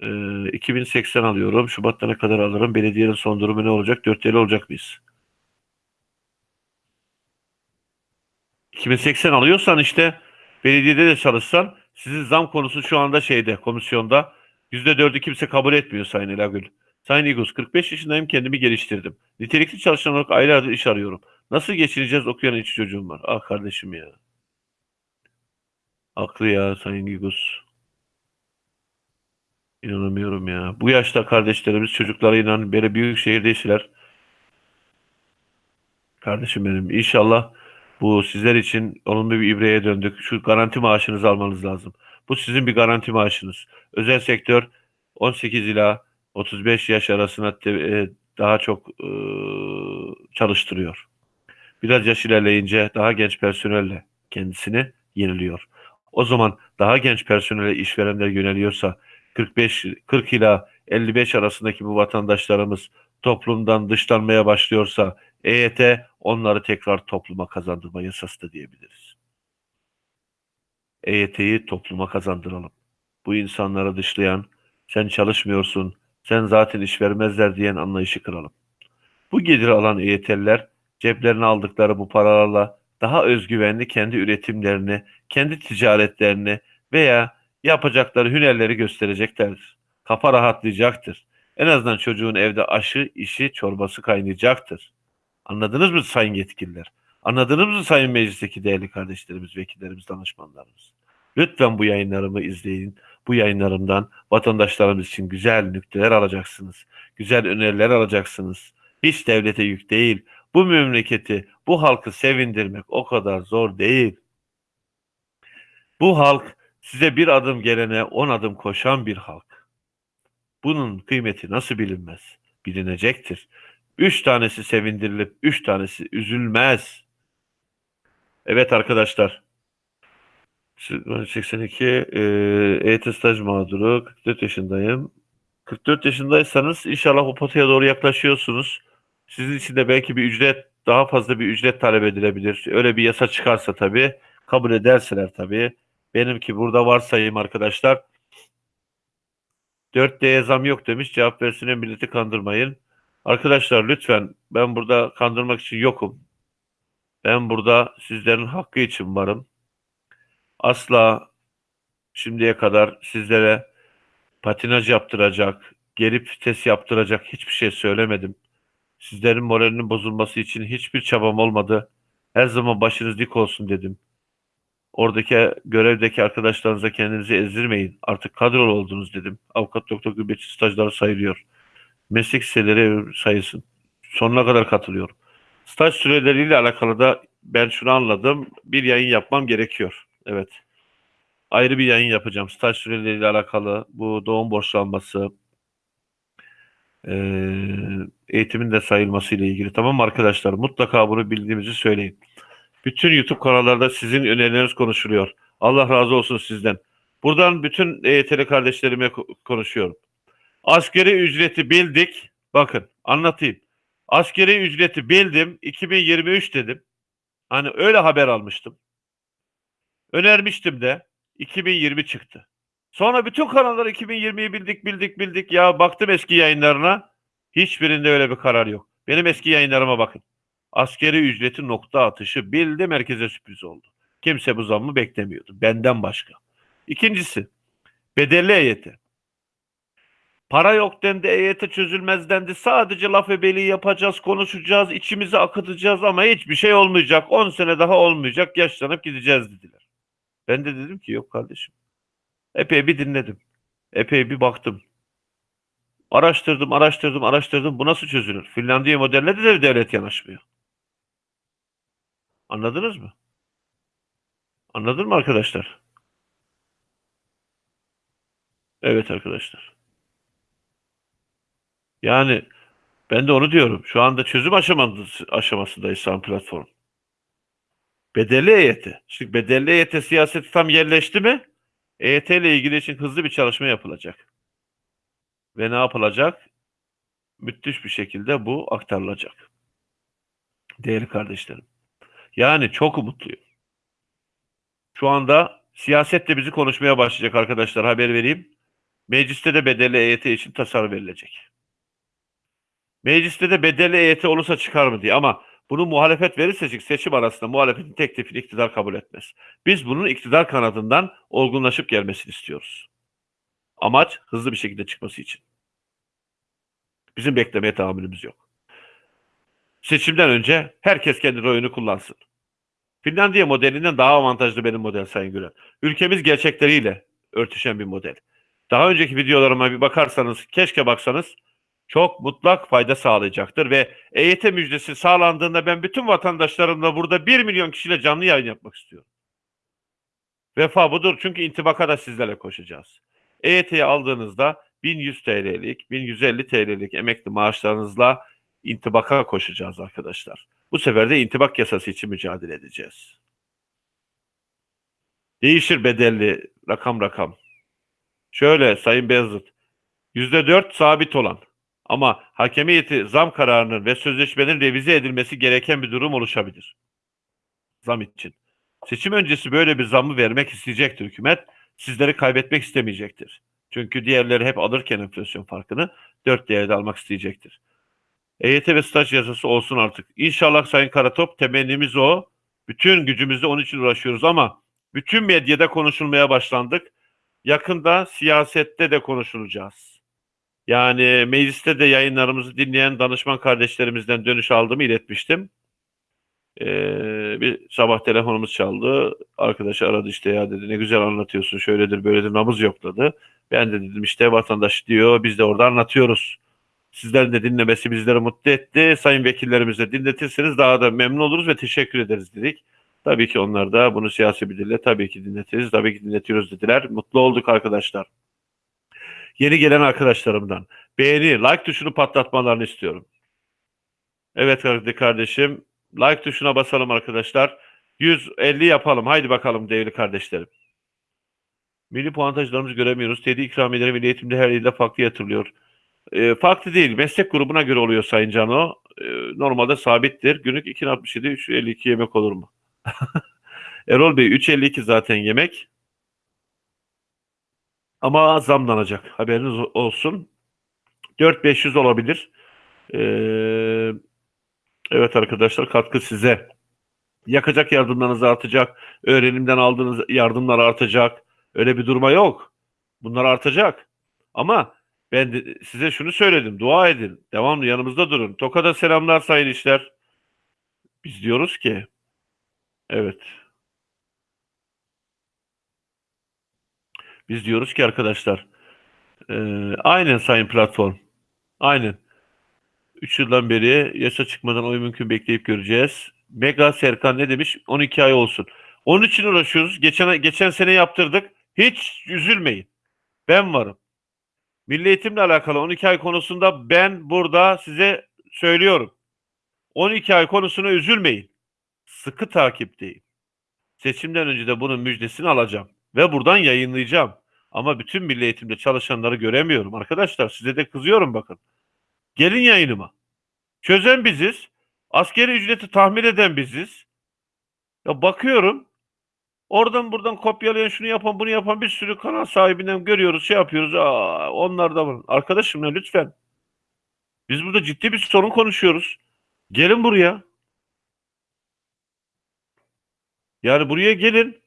Speaker 1: Ee, 2080 alıyorum. Şubat'ta ne kadar alırım? Belediyenin son durumu ne olacak? 4 TL olacak mıyız? 2080 alıyorsan işte belediyede de çalışsan sizin zam konusu şu anda şeyde komisyonda %4'ü kimse kabul etmiyor Sayın Elagül. Sayın İgus 45 yaşındayım kendimi geliştirdim. Nitelikli çalışan olarak aylardır iş arıyorum. Nasıl geçineceğiz okuyan iki çocuğum var. Ah kardeşim ya. Aklı ya Sayın İgus. İnanamıyorum ya. Bu yaşta kardeşlerimiz çocuklarıyla böyle büyük şehirde işler. Kardeşim benim inşallah bu sizler için olumlu bir ibreye döndük. Şu garanti maaşınızı almanız lazım. Bu sizin bir garanti maaşınız. Özel sektör 18 ila 35 yaş arasına e, daha çok e, çalıştırıyor. Biraz yaş ilerleyince daha genç personelle kendisini yeniliyor. O zaman daha genç personele işverenler yöneliyorsa 45 40 ila 55 arasındaki bu vatandaşlarımız toplumdan dışlanmaya başlıyorsa EYT onları tekrar topluma kazandırma yasası da diyebiliriz. EYT'yi topluma kazandıralım. Bu insanları dışlayan, sen çalışmıyorsun, sen zaten iş vermezler diyen anlayışı kıralım. Bu geliri alan EYT'liler ceplerine aldıkları bu paralarla daha özgüvenli kendi üretimlerini, kendi ticaretlerini veya yapacakları hünerleri göstereceklerdir. Kafa rahatlayacaktır. En azından çocuğun evde aşı, işi, çorbası kaynayacaktır. Anladınız mı sayın yetkililer? Anladınız mı sayın meclisteki değerli kardeşlerimiz, vekillerimiz, danışmanlarımız? Lütfen bu yayınlarımı izleyin. Bu yayınlarımdan vatandaşlarımız için güzel nükteler alacaksınız. Güzel öneriler alacaksınız. Hiç devlete yük değil. Bu memleketi, bu halkı sevindirmek o kadar zor değil. Bu halk size bir adım gelene on adım koşan bir halk. Bunun kıymeti nasıl bilinmez? Bilinecektir. Üç tanesi sevindirilip üç tanesi üzülmez. Evet arkadaşlar. 82 e, EYT staj mağduru 44 yaşındayım. 44 yaşındaysanız inşallah o potaya doğru yaklaşıyorsunuz. Sizin için de belki bir ücret daha fazla bir ücret talep edilebilir. Öyle bir yasa çıkarsa tabii kabul ederseler tabii. Benimki burada varsayayım arkadaşlar. 4D'ye zam yok demiş. Cevap versine milleti kandırmayın. Arkadaşlar lütfen ben burada kandırmak için yokum. Ben burada sizlerin hakkı için varım. Asla şimdiye kadar sizlere patinaj yaptıracak, geri vites yaptıracak hiçbir şey söylemedim. Sizlerin moralinin bozulması için hiçbir çabam olmadı. Her zaman başınız dik olsun dedim. Oradaki görevdeki arkadaşlarınıza kendinizi ezdirmeyin. Artık kadrolu oldunuz dedim. Avukat doktor gübreci stajları sayılıyor. Meslek liseleri sayısın. Sonuna kadar katılıyorum. Staj süreleriyle alakalı da ben şunu anladım. Bir yayın yapmam gerekiyor. Evet. Ayrı bir yayın yapacağım. Staj süreleriyle alakalı bu doğum borçlanması, eğitimin de sayılması ile ilgili. Tamam arkadaşlar? Mutlaka bunu bildiğimizi söyleyin. Bütün YouTube kanallarda sizin önerileriniz konuşuluyor. Allah razı olsun sizden. Buradan bütün EYT'li kardeşlerime ko- konuşuyorum. Askeri ücreti bildik. Bakın anlatayım. Askeri ücreti bildim. 2023 dedim. Hani öyle haber almıştım. Önermiştim de 2020 çıktı. Sonra bütün kanallar 2020'yi bildik bildik bildik. Ya baktım eski yayınlarına. Hiçbirinde öyle bir karar yok. Benim eski yayınlarıma bakın. Askeri ücreti nokta atışı bildi merkeze sürpriz oldu. Kimse bu zammı beklemiyordu. Benden başka. İkincisi bedelli EYT. Para yok dendi, EYT çözülmez dendi. Sadece laf ebeliği yapacağız, konuşacağız, içimizi akıtacağız ama hiçbir şey olmayacak. 10 sene daha olmayacak, yaşlanıp gideceğiz dediler. Ben de dedim ki yok kardeşim. Epey bir dinledim. Epey bir baktım. Araştırdım, araştırdım, araştırdım. Bu nasıl çözülür? Finlandiya modeline de devlet yanaşmıyor. Anladınız mı? Anladın mı arkadaşlar? Evet arkadaşlar. Yani ben de onu diyorum. Şu anda çözüm aşaması, aşamasındayız Sam platform. Bedelli EYT. Şimdi bedelli EYT siyaseti tam yerleşti mi? EYT ile ilgili için hızlı bir çalışma yapılacak. Ve ne yapılacak? Müthiş bir şekilde bu aktarılacak. Değerli kardeşlerim. Yani çok umutluyum. Şu anda siyaset de bizi konuşmaya başlayacak arkadaşlar haber vereyim. Mecliste de bedelli EYT için tasarı verilecek. Mecliste de bedelli EYT olursa çıkar mı diye ama bunu muhalefet verirse seçim arasında muhalefetin teklifini iktidar kabul etmez. Biz bunun iktidar kanadından olgunlaşıp gelmesini istiyoruz. Amaç hızlı bir şekilde çıkması için. Bizim beklemeye tahammülümüz yok. Seçimden önce herkes kendi oyunu kullansın. Finlandiya modelinden daha avantajlı benim model Sayın Gülen. Ülkemiz gerçekleriyle örtüşen bir model. Daha önceki videolarıma bir bakarsanız, keşke baksanız çok mutlak fayda sağlayacaktır ve EYT müjdesi sağlandığında ben bütün vatandaşlarımla burada 1 milyon kişiyle canlı yayın yapmak istiyorum. Vefa budur çünkü intibaka da sizlerle koşacağız. EYT'yi aldığınızda 1100 TL'lik, 1150 TL'lik emekli maaşlarınızla intibaka koşacağız arkadaşlar. Bu sefer de intibak yasası için mücadele edeceğiz. Değişir bedelli rakam rakam. Şöyle Sayın Beyazıt, %4 sabit olan ama hakemiyeti zam kararının ve sözleşmenin revize edilmesi gereken bir durum oluşabilir. Zam için. Seçim öncesi böyle bir zammı vermek isteyecektir hükümet. Sizleri kaybetmek istemeyecektir. Çünkü diğerleri hep alırken enflasyon farkını 4 değerde almak isteyecektir. EYT ve staj yasası olsun artık. İnşallah Sayın Karatop temennimiz o. Bütün gücümüzle onun için uğraşıyoruz ama bütün medyada konuşulmaya başlandık. Yakında siyasette de konuşulacağız. Yani mecliste de yayınlarımızı dinleyen danışman kardeşlerimizden dönüş aldığımı iletmiştim. Ee, bir sabah telefonumuz çaldı. Arkadaş aradı işte ya dedi ne güzel anlatıyorsun şöyledir böyledir nabız yokladı. Ben de dedim işte vatandaş diyor biz de orada anlatıyoruz. Sizlerin de dinlemesi bizleri mutlu etti. Sayın vekillerimize dinletirseniz daha da memnun oluruz ve teşekkür ederiz dedik. Tabii ki onlar da bunu siyasi bir dille tabii ki dinletiriz, tabii ki dinletiyoruz dediler. Mutlu olduk arkadaşlar. Yeni gelen arkadaşlarımdan beğeni, like tuşunu patlatmalarını istiyorum. Evet kardeşim, like tuşuna basalım arkadaşlar. 150 yapalım. Haydi bakalım değerli kardeşlerim. Milli puantajlarımızı göremiyoruz. TED'i ikramiyeleri milli eğitimde her ilde farklı yatırılıyor. E, farklı değil. Meslek grubuna göre oluyor Sayın Cano. E, normalde sabittir. Günlük 2.67, 3.52 yemek olur mu? Erol Bey 3.52 zaten yemek. Ama zamlanacak. Haberiniz olsun. 4.500 olabilir. Ee, evet arkadaşlar katkı size. Yakacak yardımlarınız artacak. Öğrenimden aldığınız yardımlar artacak. Öyle bir duruma yok. Bunlar artacak. Ama ben de size şunu söyledim. Dua edin. Devamlı yanımızda durun. Tokada selamlar sayın işler. Biz diyoruz ki evet. Biz diyoruz ki arkadaşlar e, aynen sayın platform. Aynen. 3 yıldan beri yasa çıkmadan oy mümkün bekleyip göreceğiz. Mega Serkan ne demiş? 12 ay olsun. Onun için uğraşıyoruz. Geçen geçen sene yaptırdık. Hiç üzülmeyin. Ben varım. Milli eğitimle alakalı 12 ay konusunda ben burada size söylüyorum. 12 ay konusuna üzülmeyin. Sıkı takipteyim. Seçimden önce de bunun müjdesini alacağım ve buradan yayınlayacağım. Ama bütün milli eğitimde çalışanları göremiyorum. Arkadaşlar size de kızıyorum bakın. Gelin yayınıma. Çözen biziz. Askeri ücreti tahmin eden biziz. Ya bakıyorum. Oradan buradan kopyalayan şunu yapan bunu yapan bir sürü kanal sahibinden görüyoruz şey yapıyoruz. Aa, onlar da var. Arkadaşım ya lütfen. Biz burada ciddi bir sorun konuşuyoruz. Gelin buraya. Yani buraya gelin.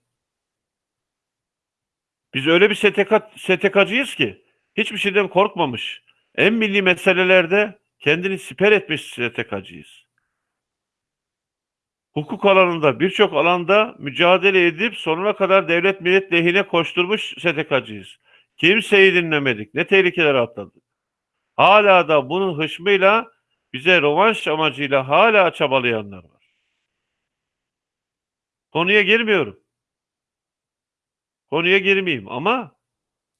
Speaker 1: Biz öyle bir STK, STK'cıyız ki hiçbir şeyden korkmamış. En milli meselelerde kendini siper etmiş STK'cıyız. Hukuk alanında birçok alanda mücadele edip sonuna kadar devlet millet lehine koşturmuş STK'cıyız. Kimseyi dinlemedik. Ne tehlikeler atladık. Hala da bunun hışmıyla bize rovanş amacıyla hala çabalayanlar var. Konuya girmiyorum. Konuya girmeyeyim ama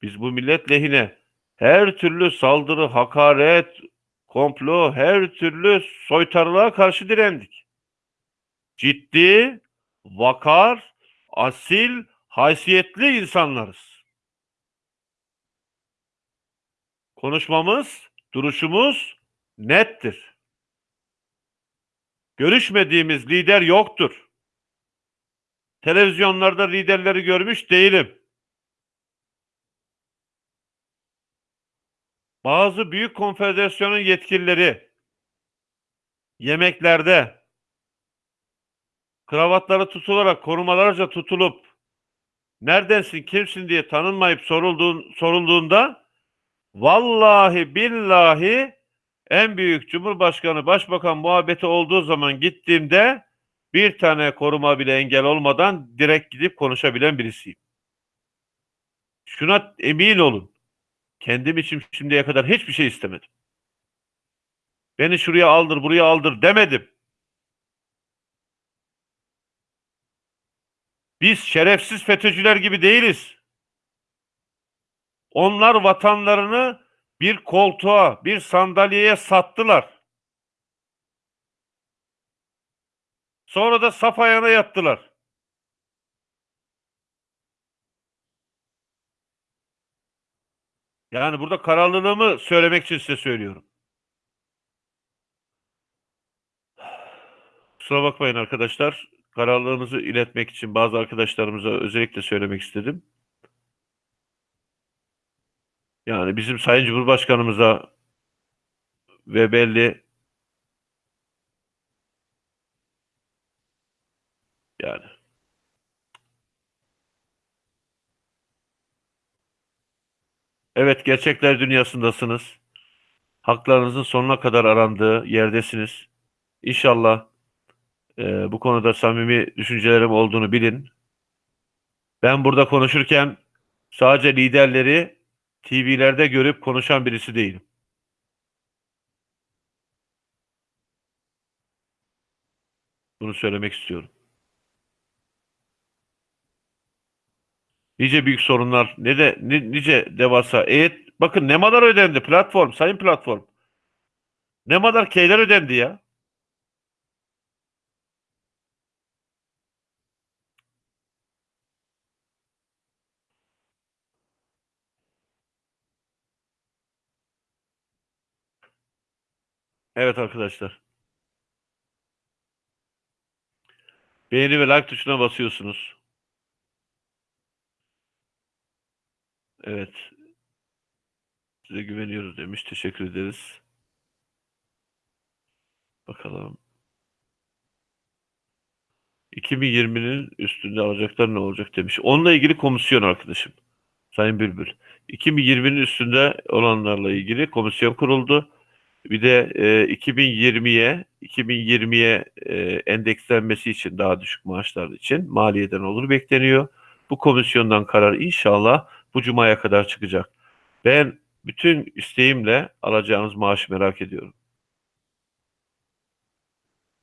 Speaker 1: biz bu millet lehine her türlü saldırı, hakaret, komplo, her türlü soytarılığa karşı direndik. Ciddi, vakar, asil, haysiyetli insanlarız. Konuşmamız, duruşumuz nettir. Görüşmediğimiz lider yoktur. Televizyonlarda liderleri görmüş değilim. Bazı büyük konfederasyonun yetkilileri yemeklerde kravatları tutularak korumalarca tutulup neredensin kimsin diye tanınmayıp sorulduğun, sorulduğunda vallahi billahi en büyük Cumhurbaşkanı Başbakan muhabbeti olduğu zaman gittiğimde bir tane koruma bile engel olmadan direkt gidip konuşabilen birisiyim. Şuna emin olun. Kendim için şimdiye kadar hiçbir şey istemedim. Beni şuraya aldır, buraya aldır demedim. Biz şerefsiz FETÖ'cüler gibi değiliz. Onlar vatanlarını bir koltuğa, bir sandalyeye sattılar. Sonra da saf ayağına yattılar. Yani burada kararlılığımı söylemek için size söylüyorum. Kusura bakmayın arkadaşlar. Kararlılığımızı iletmek için bazı arkadaşlarımıza özellikle söylemek istedim. Yani bizim Sayın Cumhurbaşkanımıza ve belli yani Evet gerçekler dünyasındasınız. Haklarınızın sonuna kadar arandığı yerdesiniz. İnşallah Ee, bu konuda samimi düşüncelerim olduğunu bilin. Ben burada konuşurken sadece liderleri TV'lerde görüp konuşan birisi değilim. Bunu söylemek istiyorum. Nice büyük sorunlar, ne de ni- nice devasa. Evet, bakın ne kadar ödendi platform, sayın platform. Ne kadar keyler ödendi ya. Evet arkadaşlar. Beğeni ve like tuşuna basıyorsunuz. Evet. Size güveniyoruz demiş. Teşekkür ederiz. Bakalım. 2020'nin üstünde alacaklar ne olacak demiş. Onunla ilgili komisyon arkadaşım. Sayın Bülbül. 2020'nin üstünde olanlarla ilgili komisyon kuruldu. Bir de e, 2020'ye 2020'ye e, endekslenmesi için daha düşük maaşlar için maliyeden olur bekleniyor. Bu komisyondan karar inşallah bu cumaya kadar çıkacak. Ben bütün isteğimle alacağınız maaşı merak ediyorum.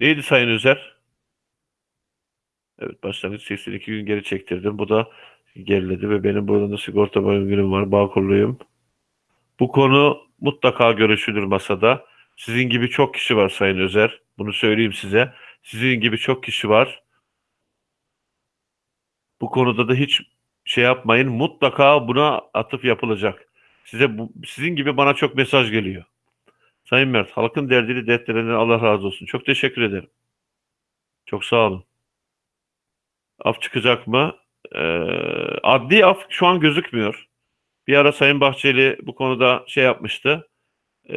Speaker 1: Neydi Sayın Özer? Evet başlangıç 82 gün geri çektirdim. Bu da geriledi ve benim burada sigorta günüm var. Bağkurluyum. Bu konu mutlaka görüşülür masada. Sizin gibi çok kişi var Sayın Özer. Bunu söyleyeyim size. Sizin gibi çok kişi var. Bu konuda da hiç şey yapmayın. Mutlaka buna atıf yapılacak. Size bu, sizin gibi bana çok mesaj geliyor. Sayın Mert, halkın derdini dertlerinden Allah razı olsun. Çok teşekkür ederim. Çok sağ olun. Af çıkacak mı? Ee, adli af şu an gözükmüyor. Bir ara Sayın Bahçeli bu konuda şey yapmıştı. Ee,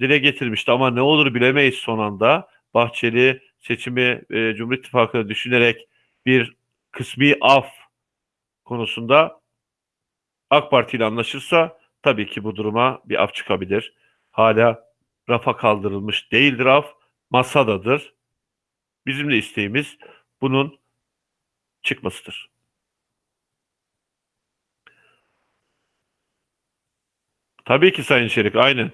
Speaker 1: dile getirmişti ama ne olur bilemeyiz son anda. Bahçeli seçimi e, Cumhur İttifakı'nı düşünerek bir kısmi af konusunda AK Parti ile anlaşırsa tabii ki bu duruma bir af çıkabilir. Hala rafa kaldırılmış değildir af, masadadır. Bizim de isteğimiz bunun çıkmasıdır. Tabii ki Sayın Şerik, aynen.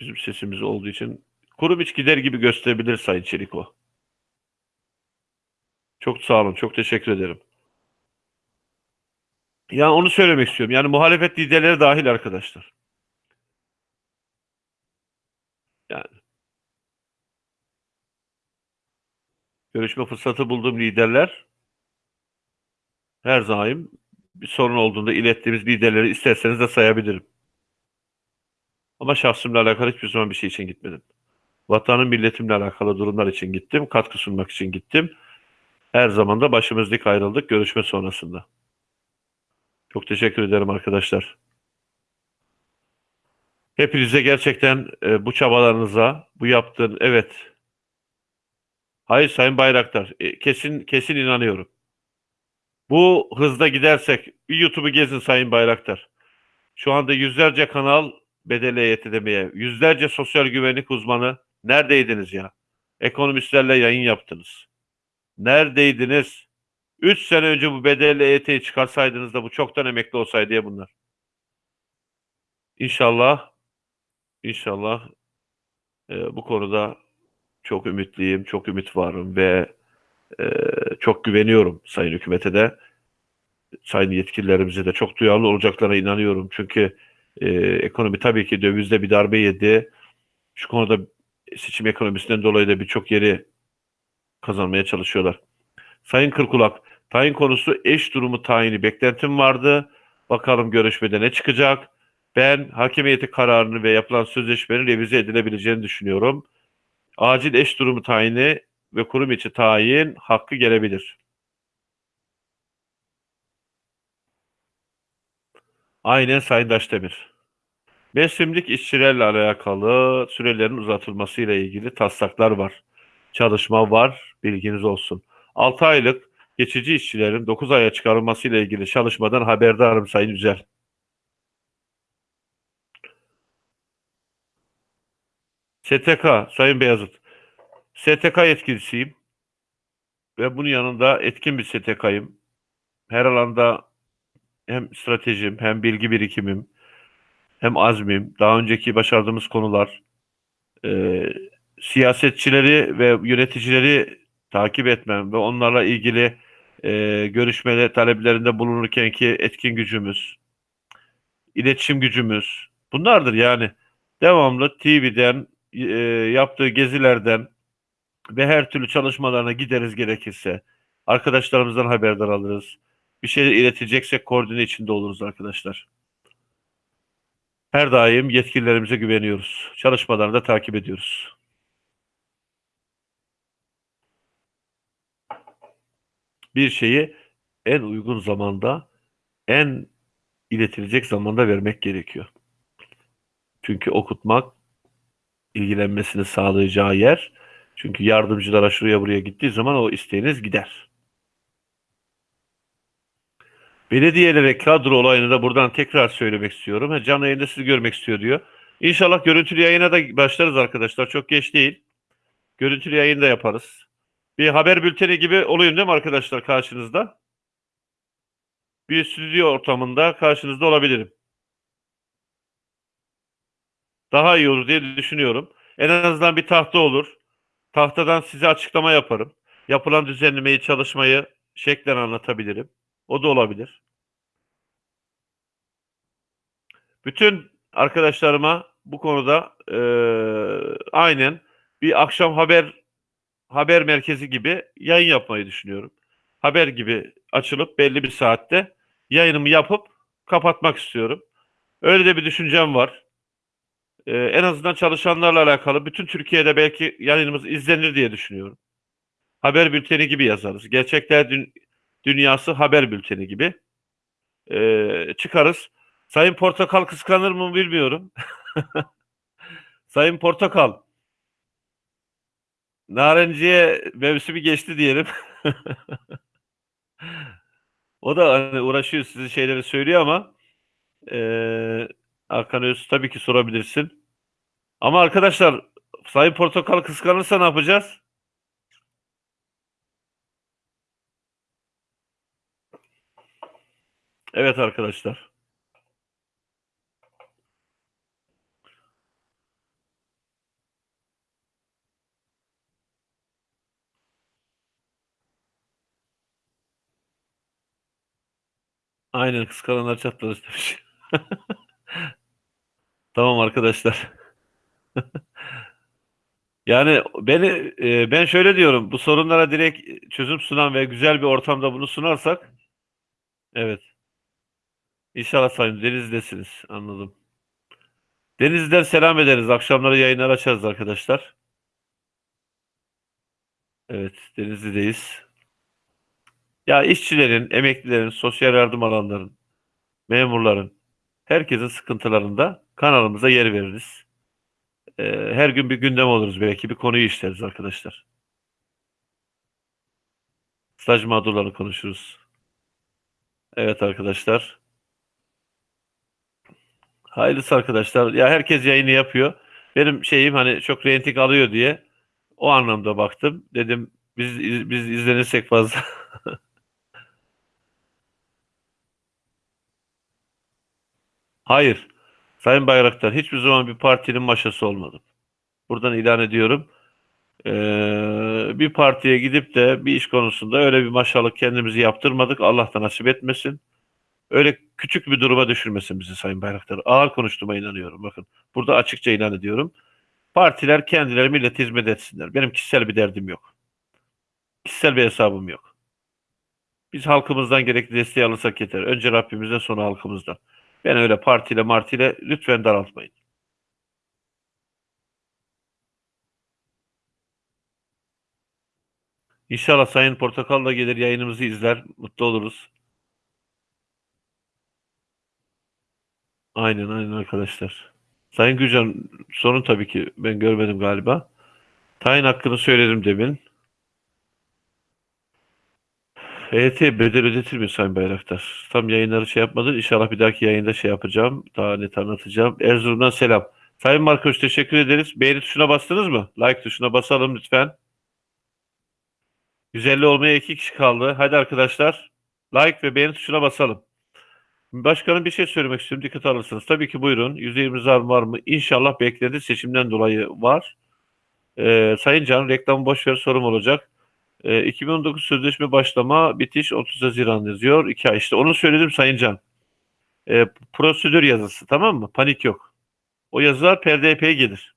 Speaker 1: Bizim sesimiz olduğu için kurum hiç gider gibi gösterebilir Sayın Çeliko. Çok sağ olun, çok teşekkür ederim. Yani onu söylemek istiyorum. Yani muhalefet liderleri dahil arkadaşlar. Yani görüşme fırsatı bulduğum liderler her zaman bir sorun olduğunda ilettiğimiz liderleri isterseniz de sayabilirim. Ama şahsımla alakalı hiçbir zaman bir şey için gitmedim. Vatanın milletimle alakalı durumlar için gittim. Katkı sunmak için gittim. Her zaman da başımız dik ayrıldık görüşme sonrasında. Çok teşekkür ederim arkadaşlar. Hepinize gerçekten e, bu çabalarınıza, bu yaptığın evet. Hayır Sayın Bayraktar, e, kesin kesin inanıyorum. Bu hızda gidersek bir YouTube'u gezin Sayın Bayraktar. Şu anda yüzlerce kanal bedel EYT demeye, yüzlerce sosyal güvenlik uzmanı neredeydiniz ya? Ekonomistlerle yayın yaptınız. Neredeydiniz? 3 sene önce bu bedelli EYT'yi çıkarsaydınız da bu çoktan emekli olsaydı ya bunlar. İnşallah inşallah e, bu konuda çok ümitliyim, çok ümit varım ve e, çok güveniyorum Sayın Hükümet'e de. Sayın yetkililerimize de çok duyarlı olacaklarına inanıyorum. Çünkü e, ekonomi tabii ki dövizde bir darbe yedi. Şu konuda seçim ekonomisinden dolayı da birçok yeri kazanmaya çalışıyorlar. Sayın Kırkulak, tayin konusu eş durumu tayini beklentim vardı. Bakalım görüşmede ne çıkacak. Ben hakimiyeti kararını ve yapılan sözleşmenin revize edilebileceğini düşünüyorum. Acil eş durumu tayini ve kurum içi tayin hakkı gelebilir. Aynen Sayın Daşdemir. Mevsimlik işçilerle alakalı sürelerin uzatılmasıyla ilgili taslaklar var. Çalışma var, bilginiz olsun. 6 aylık geçici işçilerin 9 aya çıkarılmasıyla ilgili çalışmadan haberdarım Sayın Üzel. STK, Sayın Beyazıt. STK yetkilisiyim. Ve bunun yanında etkin bir STK'yım. Her alanda hem stratejim, hem bilgi birikimim, hem azmim, daha önceki başardığımız konular, e, siyasetçileri ve yöneticileri takip etmem ve onlarla ilgili e, görüşmede taleplerinde bulunurken ki etkin gücümüz, iletişim gücümüz bunlardır yani. Devamlı TV'den, e, yaptığı gezilerden ve her türlü çalışmalarına gideriz gerekirse. Arkadaşlarımızdan haberdar alırız. Bir şey ileteceksek koordine içinde oluruz arkadaşlar. Her daim yetkililerimize güveniyoruz. Çalışmalarını da takip ediyoruz. Bir şeyi en uygun zamanda, en iletilecek zamanda vermek gerekiyor. Çünkü okutmak ilgilenmesini sağlayacağı yer. Çünkü yardımcılara şuraya buraya gittiği zaman o isteğiniz gider. Belediyelere kadro olayını da buradan tekrar söylemek istiyorum. Ha, Canlı yayında sizi görmek istiyor diyor. İnşallah görüntülü yayına da başlarız arkadaşlar. Çok geç değil. Görüntülü yayın da yaparız. Bir haber bülteni gibi olayım değil mi arkadaşlar karşınızda? Bir stüdyo ortamında karşınızda olabilirim. Daha iyi olur diye düşünüyorum. En azından bir tahta olur. Tahtadan size açıklama yaparım. Yapılan düzenlemeyi, çalışmayı şeklen anlatabilirim. O da olabilir. Bütün arkadaşlarıma bu konuda eee, aynen bir akşam haber haber merkezi gibi yayın yapmayı düşünüyorum. Haber gibi açılıp belli bir saatte yayınımı yapıp kapatmak istiyorum. Öyle de bir düşüncem var. Ee, en azından çalışanlarla alakalı bütün Türkiye'de belki yayınımız izlenir diye düşünüyorum. Haber bülteni gibi yazarız. Gerçekler dün, dünyası haber bülteni gibi. Ee, çıkarız. Sayın Portakal kıskanır mı bilmiyorum. Sayın Portakal Narenciye mevsimi geçti diyelim. O da hani uğraşıyor size şeyleri söylüyor ama eee Hakan Öz tabii ki sorabilirsin. Ama arkadaşlar Sayın Portakal kıskanırsa ne yapacağız? Evet arkadaşlar. Aynen kıskananlar çatladı demiş. Tamam arkadaşlar. Yani beni e, ben şöyle diyorum. Bu sorunlara direkt çözüm sunan ve güzel bir ortamda bunu sunarsak evet. İnşallah sayın Deniz'desiniz. Anladım. Deniz'den selam ederiz. Akşamları yayınlar açarız arkadaşlar. Evet, Denizli'deyiz. Ya işçilerin, emeklilerin, sosyal yardım alanların, memurların, herkesin sıkıntılarında kanalımıza yer veririz. Ee, her gün bir gündem oluruz belki bir konuyu işleriz arkadaşlar. Staj mağdurlarını konuşuruz. Evet arkadaşlar. Hayırlısı arkadaşlar. Ya herkes yayını yapıyor. Benim şeyim hani çok reyting alıyor diye o anlamda baktım. Dedim biz biz izlenirsek fazla. Hayır. Sayın Bayraktar hiçbir zaman bir partinin maşası olmadım. Buradan ilan ediyorum. Ee, bir partiye gidip de bir iş konusunda öyle bir maşalık kendimizi yaptırmadık. Allah da nasip etmesin. Öyle küçük bir duruma düşürmesin bizi Sayın Bayraktar. Ağır konuştuğuma inanıyorum. Bakın burada açıkça ilan ediyorum. Partiler kendileri millete hizmet etsinler. Benim kişisel bir derdim yok. Kişisel bir hesabım yok. Biz halkımızdan gerekli desteği alırsak yeter. Önce Rabbimizden sonra halkımızdan. Ben öyle partiyle martiyle lütfen daraltmayın. İnşallah Sayın Portakal da gelir yayınımızı izler. Mutlu oluruz. Aynen aynen arkadaşlar. Sayın Gürcan sorun tabii ki ben görmedim galiba. Tayin hakkını söyledim demin. EYT bedel ödetir mi Sayın Bayraktar? Tam yayınları şey yapmadın. İnşallah bir dahaki yayında şey yapacağım. Daha net anlatacağım. Erzurum'dan selam. Sayın Markoş teşekkür ederiz. Beğeni tuşuna bastınız mı? Like tuşuna basalım lütfen. 150 olmaya iki kişi kaldı. Hadi arkadaşlar. Like ve beğeni tuşuna basalım. Başkanım bir şey söylemek istiyorum. Dikkat alırsınız. Tabii ki buyurun. %20 zam var mı? İnşallah bekledi. Seçimden dolayı var. Ee, Sayın Can reklamı boş ver sorum olacak. Ee, 2019 sözleşme başlama bitiş 30 Haziran yazıyor. 2 ay işte. Onu söyledim Sayın Can. Ee, prosedür yazısı tamam mı? Panik yok. O yazılar PRDP'ye gelir.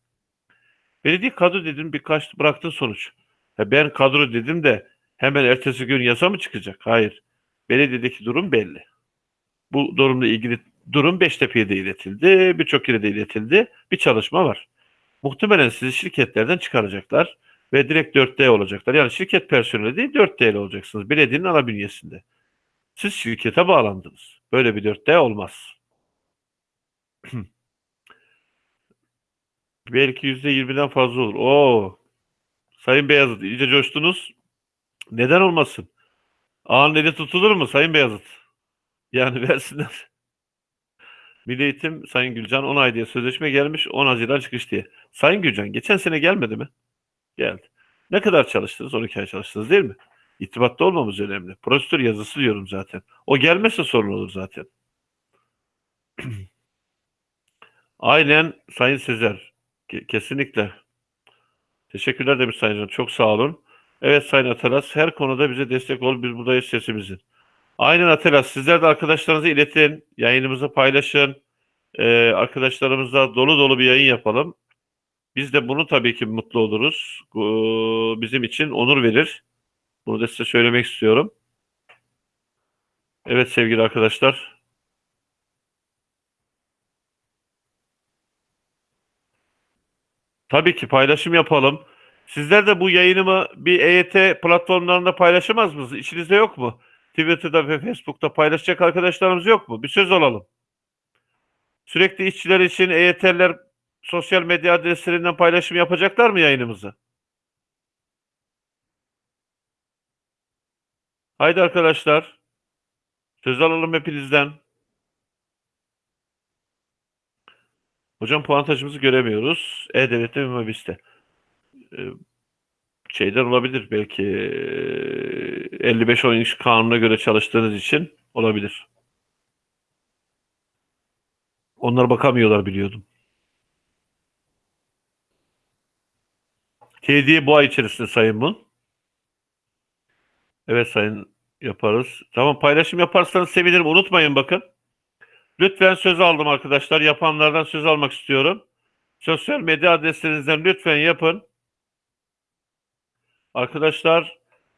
Speaker 1: Belediye kadro dedim birkaç bıraktın sonuç. Ha, ben kadro dedim de hemen ertesi gün yasa mı çıkacak? Hayır. Belediyedeki durum belli. Bu durumla ilgili durum Beştepe'ye de iletildi. Birçok yere de iletildi. Bir çalışma var. Muhtemelen sizi şirketlerden çıkaracaklar ve direkt 4D olacaklar. Yani şirket personeli değil 4D olacaksınız. Belediyenin ana bünyesinde. Siz şirkete bağlandınız. Böyle bir 4D olmaz. Belki %20'den fazla olur. Oo. Sayın Beyazıt iyice coştunuz. Neden olmasın? Ağın eli tutulur mu Sayın Beyazıt? Yani versinler. Milli Eğitim Sayın Gülcan 10 ay diye sözleşme gelmiş 10 Haziran çıkış diye. Sayın Gülcan geçen sene gelmedi mi? Geldi. Ne kadar çalıştınız? 12 ay çalıştınız değil mi? İrtibatta olmamız önemli. Prosedür yazısı diyorum zaten. O gelmezse sorun olur zaten. Aynen Sayın Sezer. Ke- Kesinlikle. Teşekkürler demiş Sayın Can. Çok sağ olun. Evet Sayın Atalas her konuda bize destek ol. Biz buradayız sesimizin. Aynen Atalas. Sizler de arkadaşlarınıza iletin. Yayınımızı paylaşın. Ee, arkadaşlarımızla dolu dolu bir yayın yapalım. Biz de bunu tabii ki mutlu oluruz. Bu bizim için onur verir. Bunu da size söylemek istiyorum. Evet sevgili arkadaşlar. Tabii ki paylaşım yapalım. Sizler de bu yayınımı bir EYT platformlarında paylaşamaz mısınız? İçinizde yok mu? Twitter'da ve Facebook'ta paylaşacak arkadaşlarımız yok mu? Bir söz alalım. Sürekli işçiler için EYT'ler sosyal medya adreslerinden paylaşım yapacaklar mı yayınımızı? Haydi arkadaşlar. Söz alalım hepinizden. Hocam puantajımızı göremiyoruz. E-Devlet'te ve Mobis'te. Ee, şeyden olabilir belki e, 55 oyun kanununa göre çalıştığınız için olabilir. Onlar bakamıyorlar biliyordum. Hediye bu ay içerisinde Sayın Mun. Evet Sayın yaparız. Tamam paylaşım yaparsanız sevinirim. Unutmayın bakın. Lütfen söz aldım arkadaşlar. Yapanlardan söz almak istiyorum. Sosyal medya adreslerinizden lütfen yapın. Arkadaşlar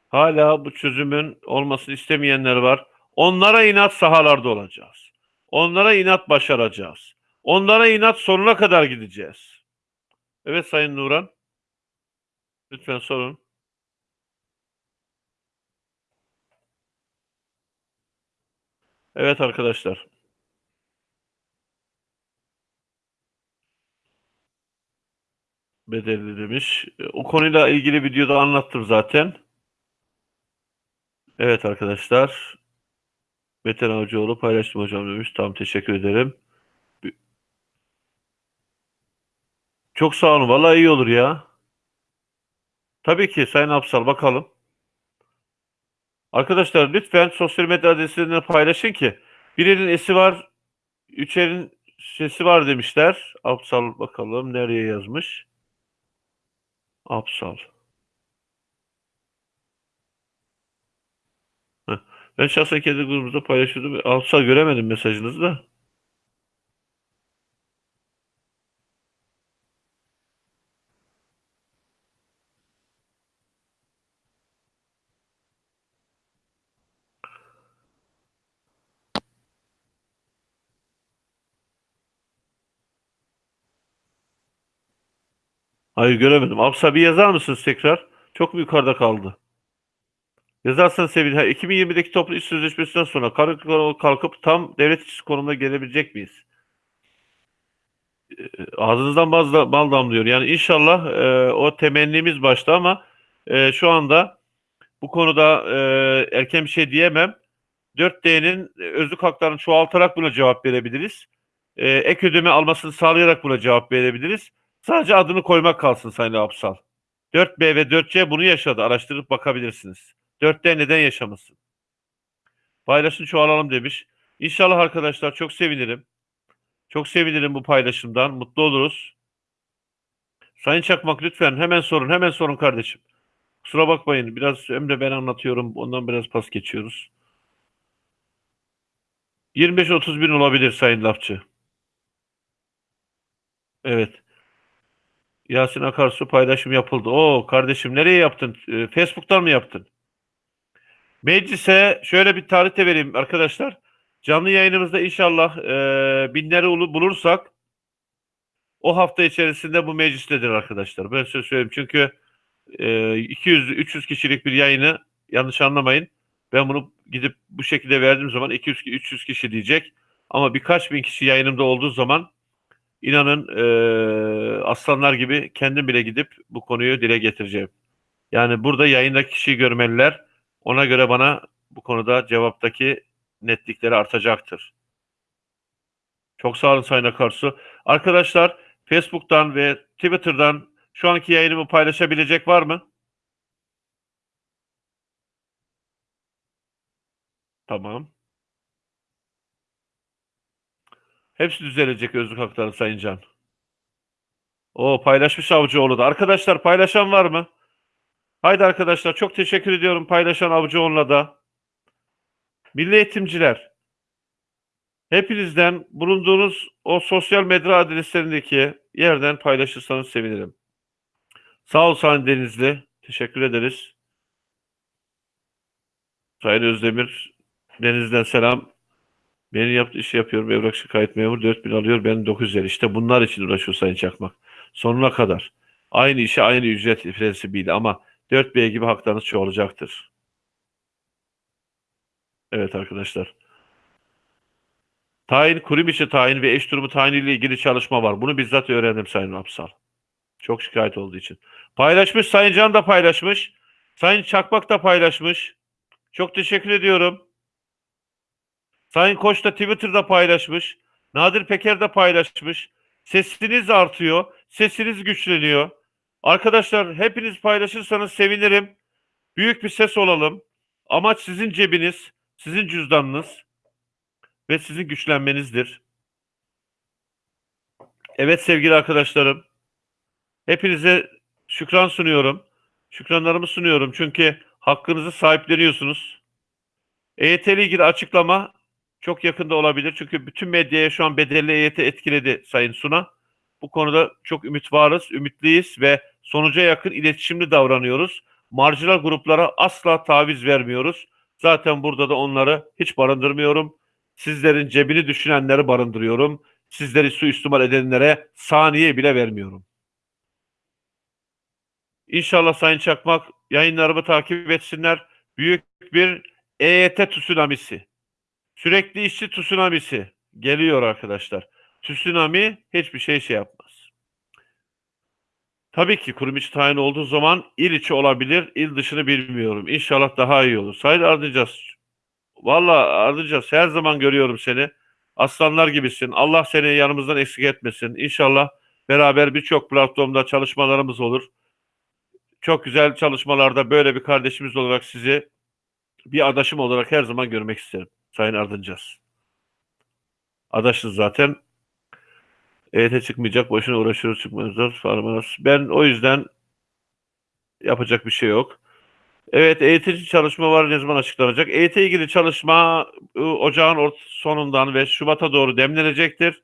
Speaker 1: hala bu çözümün olmasını istemeyenler var. Onlara inat sahalarda olacağız. Onlara inat başaracağız. Onlara inat sonuna kadar gideceğiz. Evet Sayın Nuran. Lütfen sorun. Evet arkadaşlar. Bedelli demiş. O konuyla ilgili videoda anlattım zaten. Evet arkadaşlar. Metin Avcıoğlu paylaştım hocam demiş. Tamam teşekkür ederim. Çok sağ olun. Vallahi iyi olur ya. Tabii ki Sayın Apsal bakalım. Arkadaşlar lütfen sosyal medya adreslerini paylaşın ki birinin esi var, üçerin sesi var demişler. Apsal bakalım nereye yazmış. Apsal. Ben şahsen kendi grubumuzda paylaşıyordum. Apsal göremedim mesajınızı da. Hayır göremedim. Apsal bir yazar mısınız tekrar? Çok mu yukarıda kaldı? Yazarsanız sevinirim. Ha, 2020'deki toplu iş sözleşmesinden sonra kalkıp, kalkıp tam devlet işçisi konumuna gelebilecek miyiz? Ee, Ağzınızdan da- bal damlıyor. Yani inşallah e, o temennimiz başta ama e, şu anda bu konuda e, erken bir şey diyemem. 4D'nin özlük haklarını çoğaltarak buna cevap verebiliriz. e, ek ödeme almasını sağlayarak buna cevap verebiliriz. Sadece adını koymak kalsın Sayın Apsal. 4B ve 4C bunu yaşadı. Araştırıp bakabilirsiniz. 4D neden yaşamasın? Paylaşın çoğalalım demiş. İnşallah arkadaşlar çok sevinirim. Çok sevinirim bu paylaşımdan. Mutlu oluruz. Sayın Çakmak lütfen hemen sorun. Hemen sorun kardeşim. Kusura bakmayın. Biraz Emre ben anlatıyorum. Ondan biraz pas geçiyoruz. 25-30 bin olabilir Sayın Lafçı. Evet. Yasin Akarsu paylaşım yapıldı. Oo kardeşim nereye yaptın? Ee, Facebook'tan mı yaptın? Meclise şöyle bir tarih de vereyim arkadaşlar. Canlı yayınımızda inşallah e, binleri ulu- bulursak o hafta içerisinde bu meclistedir arkadaşlar. Ben size söyleyeyim çünkü e, 200-300 kişilik bir yayını yanlış anlamayın. Ben bunu gidip bu şekilde verdiğim zaman 200-300 kişi diyecek. Ama birkaç bin kişi yayınımda olduğu zaman inanın e, aslanlar gibi kendim bile gidip bu konuyu dile getireceğim. Yani burada yayındaki kişiyi görmeliler. Ona göre bana bu konuda cevaptaki netlikleri artacaktır. Çok sağ olun Sayın Akarsu. Arkadaşlar Facebook'tan ve Twitter'dan şu anki yayınımı paylaşabilecek var mı? Tamam. Hepsi düzelecek özlük hakları Sayın Can. O paylaşmış Avcıoğlu da. Arkadaşlar paylaşan var mı? Haydi arkadaşlar çok teşekkür ediyorum paylaşan Avcıoğlu'na da. Milli eğitimciler. Hepinizden bulunduğunuz o sosyal medya adreslerindeki yerden paylaşırsanız sevinirim. Sağ ol Sayın Denizli. Teşekkür ederiz. Sayın Özdemir. Deniz'den selam. Benim yaptığı işi yapıyorum. Evrak şikayet memur 4000 alıyor. Ben 950. İşte bunlar için uğraşıyor Sayın Çakmak. Sonuna kadar. Aynı işe aynı ücret prensibiyle ama 4B gibi haklarınız çoğalacaktır. Evet arkadaşlar. Tayin, kurum içi tayin ve eş durumu tayin ile ilgili çalışma var. Bunu bizzat öğrendim Sayın Apsal. Çok şikayet olduğu için. Paylaşmış. Sayın Can da paylaşmış. Sayın Çakmak da paylaşmış. Çok teşekkür ediyorum. Sayın Koç da Twitter'da paylaşmış. Nadir Peker de paylaşmış. Sesiniz artıyor. Sesiniz güçleniyor. Arkadaşlar hepiniz paylaşırsanız sevinirim. Büyük bir ses olalım. Amaç sizin cebiniz, sizin cüzdanınız ve sizin güçlenmenizdir. Evet sevgili arkadaşlarım. Hepinize şükran sunuyorum. Şükranlarımı sunuyorum çünkü hakkınızı sahipleniyorsunuz. EYT ile ilgili açıklama çok yakında olabilir. Çünkü bütün medyaya şu an bedelli EYT etkiledi Sayın Suna. Bu konuda çok ümit varız, ümitliyiz ve sonuca yakın iletişimli davranıyoruz. Marjinal gruplara asla taviz vermiyoruz. Zaten burada da onları hiç barındırmıyorum. Sizlerin cebini düşünenleri barındırıyorum. Sizleri suistimal edenlere saniye bile vermiyorum. İnşallah Sayın Çakmak yayınlarımı takip etsinler. Büyük bir EYT tsunamisi. Sürekli işçi tsunamisi geliyor arkadaşlar. Tsunami hiçbir şey şey yapmaz. Tabii ki kurum içi tayin olduğu zaman il içi olabilir, il dışını bilmiyorum. İnşallah daha iyi olur. Sayın Ardıcas, valla Ardıcas her zaman görüyorum seni. Aslanlar gibisin. Allah seni yanımızdan eksik etmesin. İnşallah beraber birçok platformda çalışmalarımız olur. Çok güzel çalışmalarda böyle bir kardeşimiz olarak sizi bir adaşım olarak her zaman görmek isterim. Sayın Ardıncas. Adaşız zaten. EYT çıkmayacak. Boşuna uğraşıyoruz çıkmıyoruz. Farmaz. Ben o yüzden yapacak bir şey yok. Evet EYT çalışma var. Ne zaman açıklanacak? EYT ilgili çalışma ı, ocağın ort sonundan ve Şubat'a doğru demlenecektir.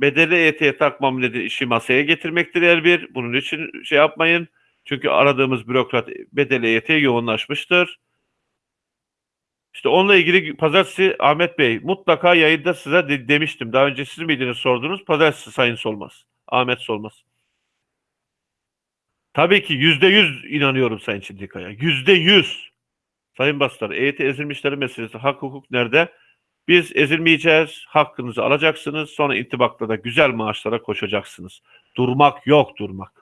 Speaker 1: Bedeli EYT'ye takmam dedi işi masaya getirmektir her bir. Bunun için şey yapmayın. Çünkü aradığımız bürokrat bedeli EYT'ye yoğunlaşmıştır. İşte onunla ilgili pazartesi Ahmet Bey mutlaka yayında size de- demiştim. Daha önce siz miydiniz sordunuz? Pazartesi Sayın Solmaz. Ahmet Solmaz. Tabii ki yüzde yüz inanıyorum Sayın Çindikaya. Yüzde yüz. Sayın Bastar, EYT ezilmişlerin meselesi hak hukuk nerede? Biz ezilmeyeceğiz. Hakkınızı alacaksınız. Sonra intibakla da güzel maaşlara koşacaksınız. Durmak yok durmak.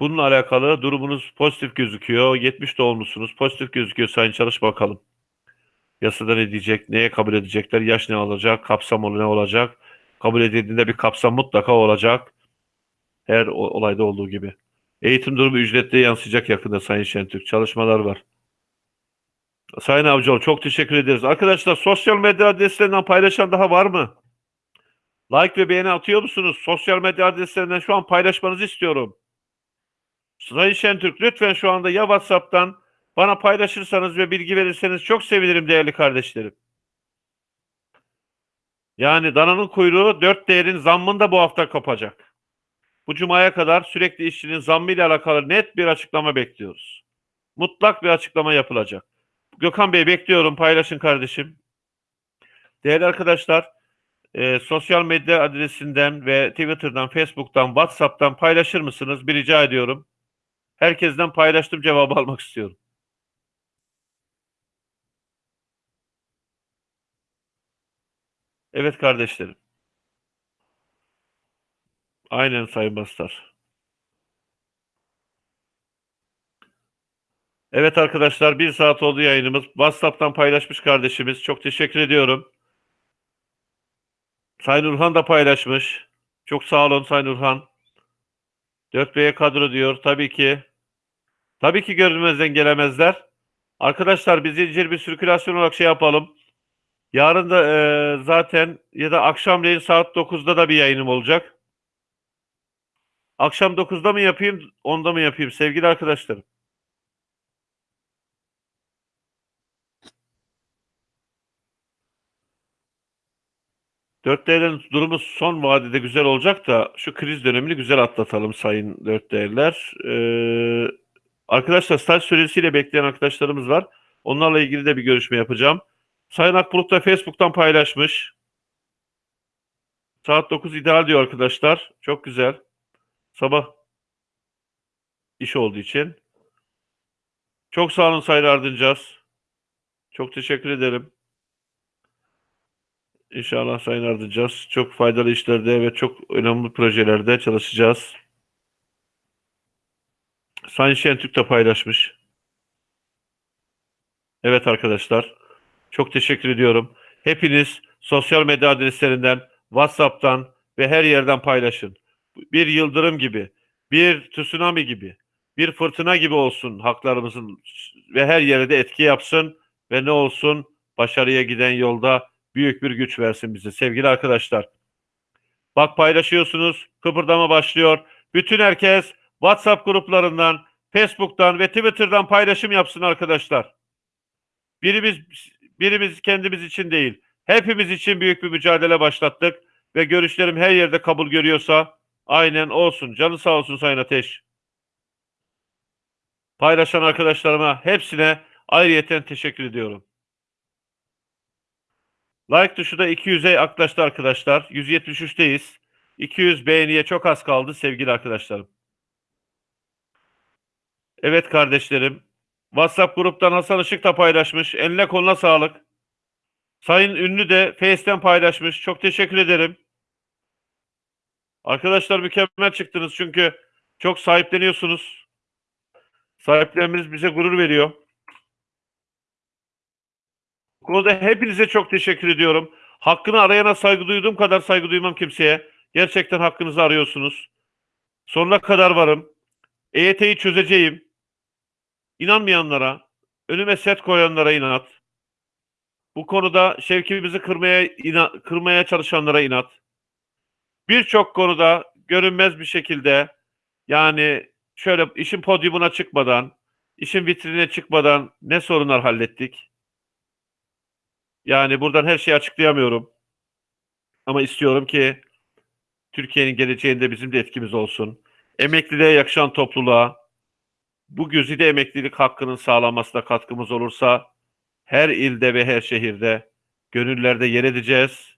Speaker 1: Bununla alakalı durumunuz pozitif gözüküyor. 70 doğumlusunuz. Pozitif gözüküyor Sayın Çalış bakalım. Yasada ne diyecek, neye kabul edecekler, yaş ne olacak, kapsam ne olacak. Kabul edildiğinde bir kapsam mutlaka olacak. Her olayda olduğu gibi. Eğitim durumu ücretliye yansıyacak yakında Sayın Şentürk. Çalışmalar var. Sayın Avcıoğlu çok teşekkür ederiz. Arkadaşlar sosyal medya adreslerinden paylaşan daha var mı? Like ve beğeni atıyor musunuz? Sosyal medya adreslerinden şu an paylaşmanızı istiyorum. Sayın Şentürk lütfen şu anda ya WhatsApp'tan bana paylaşırsanız ve bilgi verirseniz çok sevinirim değerli kardeşlerim. Yani dananın kuyruğu dört değerin zammını bu hafta kapacak. Bu cumaya kadar sürekli işçinin zammıyla alakalı net bir açıklama bekliyoruz. Mutlak bir açıklama yapılacak. Gökhan Bey bekliyorum paylaşın kardeşim. Değerli arkadaşlar e, sosyal medya adresinden ve Twitter'dan, Facebook'tan, WhatsApp'tan paylaşır mısınız? Bir rica ediyorum. Herkesten paylaştım cevabı almak istiyorum. Evet kardeşlerim. Aynen Sayın Bastar. Evet arkadaşlar bir saat oldu yayınımız. WhatsApp'tan paylaşmış kardeşimiz. Çok teşekkür ediyorum. Sayın Urhan da paylaşmış. Çok sağ olun Sayın Urhan. 4B'ye kadro diyor. Tabii ki. Tabii ki görünmezden gelemezler. Arkadaşlar biz zincir bir sirkülasyon olarak şey yapalım. Yarın da e, zaten ya da akşamleyin saat 9'da da bir yayınım olacak. Akşam 9'da mı yapayım, 10'da mı yapayım sevgili arkadaşlarım? Dört değerlerin durumu son vadede güzel olacak da şu kriz dönemini güzel atlatalım sayın dört. Ee, arkadaşlar staj süresiyle bekleyen arkadaşlarımız var. Onlarla ilgili de bir görüşme yapacağım. Sayın Akbulut da Facebook'tan paylaşmış. Saat 9 ideal diyor arkadaşlar. Çok güzel. Sabah iş olduğu için. Çok sağ olun Sayın Ardıncaz. Çok teşekkür ederim. İnşallah Sayın Ardıncaz. Çok faydalı işlerde ve çok önemli projelerde çalışacağız. Sayın Şentürk de paylaşmış. Evet arkadaşlar. Çok teşekkür ediyorum. Hepiniz sosyal medya adreslerinden, WhatsApp'tan ve her yerden paylaşın. Bir yıldırım gibi, bir tsunami gibi, bir fırtına gibi olsun haklarımızın ve her yere de etki yapsın ve ne olsun başarıya giden yolda büyük bir güç versin bize sevgili arkadaşlar. Bak paylaşıyorsunuz, kıpırdama başlıyor. Bütün herkes WhatsApp gruplarından, Facebook'tan ve Twitter'dan paylaşım yapsın arkadaşlar. Birimiz birimiz kendimiz için değil, hepimiz için büyük bir mücadele başlattık ve görüşlerim her yerde kabul görüyorsa aynen olsun. Canı sağ olsun Sayın Ateş. Paylaşan arkadaşlarıma hepsine ayrıyeten teşekkür ediyorum. Like tuşu da 200'e yaklaştı arkadaşlar. 173'teyiz. 200 beğeniye çok az kaldı sevgili arkadaşlarım. Evet kardeşlerim. WhatsApp gruptan Hasan Işık da paylaşmış. Eline koluna sağlık. Sayın Ünlü de Face'ten paylaşmış. Çok teşekkür ederim. Arkadaşlar mükemmel çıktınız çünkü çok sahipleniyorsunuz. Sahiplerimiz bize gurur veriyor. Konuda hepinize çok teşekkür ediyorum. Hakkını arayana saygı duyduğum kadar saygı duymam kimseye. Gerçekten hakkınızı arıyorsunuz. Sonuna kadar varım. EYT'yi çözeceğim. İnanmayanlara, önüme set koyanlara inat. Bu konuda şevkimizi kırmaya ina- kırmaya çalışanlara inat. Birçok konuda görünmez bir şekilde yani şöyle işin podyumuna çıkmadan, işin vitrine çıkmadan ne sorunlar hallettik? Yani buradan her şeyi açıklayamıyorum. Ama istiyorum ki Türkiye'nin geleceğinde bizim de etkimiz olsun. Emekliliğe yakışan topluluğa, bu güzide emeklilik hakkının sağlanmasına katkımız olursa her ilde ve her şehirde gönüllerde yer edeceğiz.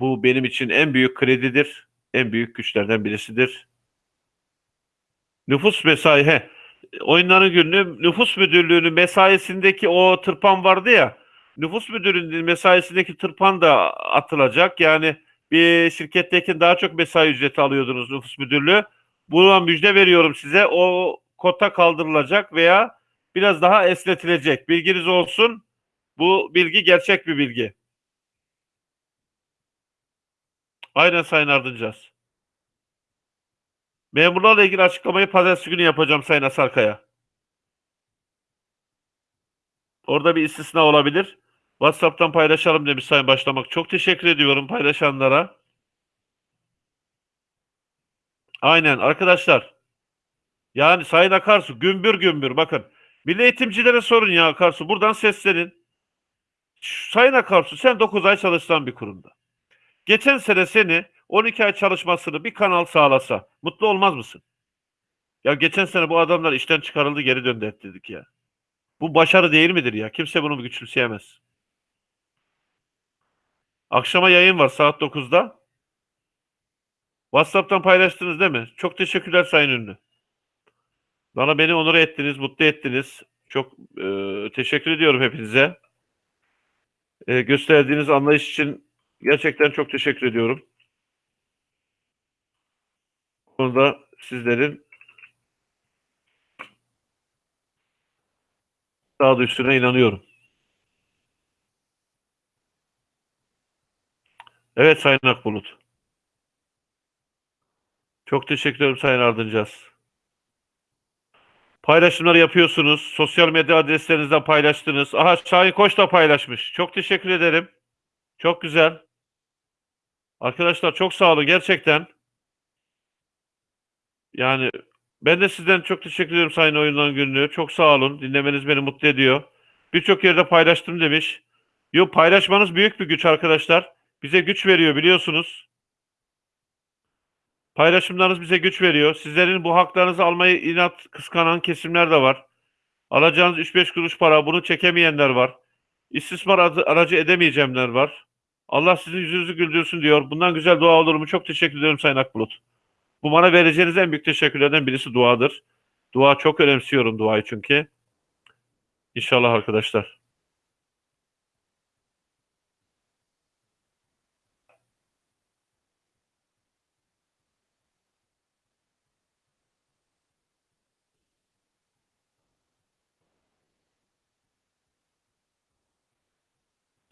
Speaker 1: Bu benim için en büyük kredidir, en büyük güçlerden birisidir. Nüfus mesai, he, oyunların günü nüfus müdürlüğünün mesaisindeki o tırpan vardı ya, nüfus müdürlüğünün mesaisindeki tırpan da atılacak. Yani bir şirketteki daha çok mesai ücreti alıyordunuz nüfus müdürlüğü. Buna müjde veriyorum size. O kota kaldırılacak veya biraz daha esnetilecek. Bilginiz olsun. Bu bilgi gerçek bir bilgi. Aynen Sayın Ardıncaz. Memurlarla ilgili açıklamayı pazartesi günü yapacağım Sayın Asarkaya. Orada bir istisna olabilir. WhatsApp'tan paylaşalım demiş Sayın Başlamak. Çok teşekkür ediyorum paylaşanlara. Aynen arkadaşlar. Yani Sayın Akarsu gümbür gümbür bakın. Milli eğitimcilere sorun ya Akarsu. Buradan seslenin. Sayın Akarsu sen 9 ay çalışsan bir kurumda. Geçen sene seni 12 ay çalışmasını bir kanal sağlasa mutlu olmaz mısın? Ya geçen sene bu adamlar işten çıkarıldı geri döndü dedik ya. Bu başarı değil midir ya? Kimse bunu güçümseyemez. Akşama yayın var saat 9'da. WhatsApp'tan paylaştınız değil mi? Çok teşekkürler Sayın Ünlü. Bana beni onur ettiniz, mutlu ettiniz. Çok e, teşekkür ediyorum hepinize. E, gösterdiğiniz anlayış için gerçekten çok teşekkür ediyorum. Bu konuda sizlerin sağduyusuna inanıyorum. Evet Sayın Akbulut. Çok teşekkür ederim Sayın Ardıncaz. Paylaşımları yapıyorsunuz. Sosyal medya adreslerinizden paylaştınız. Aha Şahin Koç da paylaşmış. Çok teşekkür ederim. Çok güzel. Arkadaşlar çok sağ olun gerçekten. Yani ben de sizden çok teşekkür ederim Sayın Oyundan Günlüğü. Çok sağ olun. Dinlemeniz beni mutlu ediyor. Birçok yerde paylaştım demiş. Yok paylaşmanız büyük bir güç arkadaşlar. Bize güç veriyor biliyorsunuz. Paylaşımlarınız bize güç veriyor. Sizlerin bu haklarınızı almayı inat kıskanan kesimler de var. Alacağınız 3-5 kuruş para bunu çekemeyenler var. İstismar aracı edemeyeceğimler var. Allah sizin yüzünüzü güldürsün diyor. Bundan güzel dua olur mu? Çok teşekkür ederim Sayın Akbulut. Bu bana vereceğiniz en büyük teşekkürlerden birisi duadır. Dua çok önemsiyorum duayı çünkü. İnşallah arkadaşlar.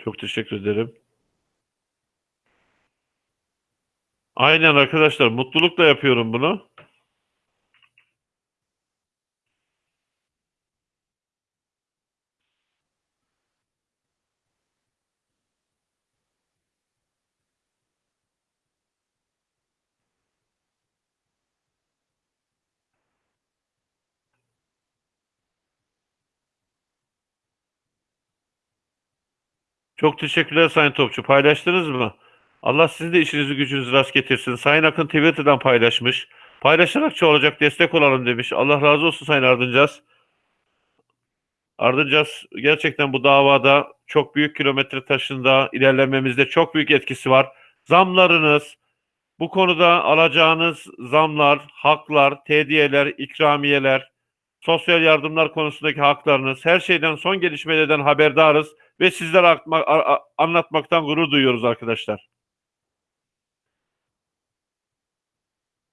Speaker 1: Çok teşekkür ederim. Aynen arkadaşlar. Mutlulukla yapıyorum bunu. Çok teşekkürler Sayın Topçu. Paylaştınız mı? Allah sizin de işinizi gücünüzü rast getirsin. Sayın Akın Twitter'dan paylaşmış. Paylaşarak olacak destek olalım demiş. Allah razı olsun Sayın Ardıncaz. Ardıncaz gerçekten bu davada çok büyük kilometre taşında ilerlememizde çok büyük etkisi var. Zamlarınız, bu konuda alacağınız zamlar, haklar, tediyeler, ikramiyeler, sosyal yardımlar konusundaki haklarınız, her şeyden son gelişmelerden haberdarız ve sizlere anlatmaktan gurur duyuyoruz arkadaşlar.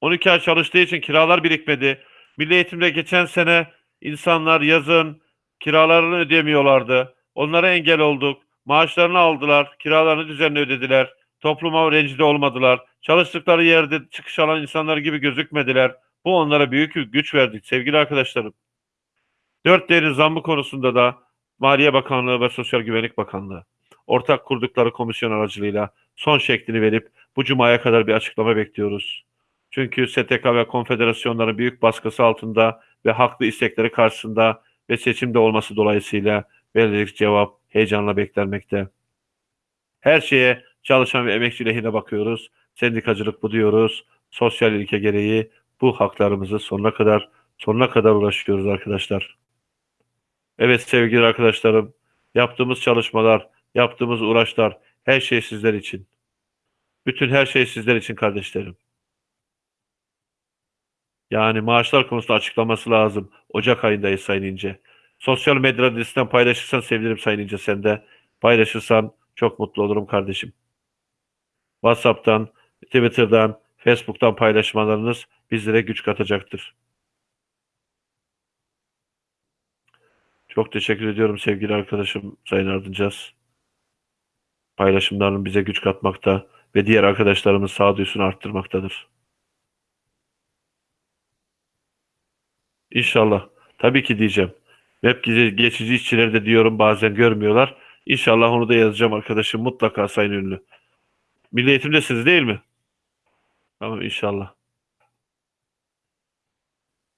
Speaker 1: 12 ay çalıştığı için kiralar birikmedi. Milli eğitimde geçen sene insanlar yazın kiralarını ödeyemiyorlardı. Onlara engel olduk. Maaşlarını aldılar, kiralarını düzenli ödediler. Topluma rencide olmadılar. Çalıştıkları yerde çıkış alan insanlar gibi gözükmediler. Bu onlara büyük güç verdik sevgili arkadaşlarım. Dört değerin zammı konusunda da Maliye Bakanlığı ve Sosyal Güvenlik Bakanlığı ortak kurdukları komisyon aracılığıyla son şeklini verip bu cumaya kadar bir açıklama bekliyoruz. Çünkü STK ve konfederasyonların büyük baskısı altında ve haklı istekleri karşısında ve seçimde olması dolayısıyla verilecek cevap heyecanla beklenmekte. Her şeye çalışan ve emekçi lehine bakıyoruz. Sendikacılık bu diyoruz. Sosyal ilke gereği bu haklarımızı sonuna kadar sonuna kadar uğraşıyoruz arkadaşlar. Evet sevgili arkadaşlarım, yaptığımız çalışmalar, yaptığımız uğraşlar her şey sizler için. Bütün her şey sizler için kardeşlerim. Yani maaşlar konusunda açıklaması lazım. Ocak ayındayız Sayın İnce. Sosyal medya adresinden paylaşırsan sevinirim Sayın İnce sen de. Paylaşırsan çok mutlu olurum kardeşim. WhatsApp'tan, Twitter'dan, Facebook'tan paylaşmalarınız bizlere güç katacaktır. Çok teşekkür ediyorum sevgili arkadaşım Sayın Ardıncaz. Paylaşımların bize güç katmakta ve diğer arkadaşlarımın sağduyusunu arttırmaktadır. İnşallah. Tabii ki diyeceğim. Web ge- geçici işçileri de diyorum bazen görmüyorlar. İnşallah onu da yazacağım arkadaşım mutlaka Sayın Ünlü. Milli Eğitim'desiniz değil mi? Tamam inşallah.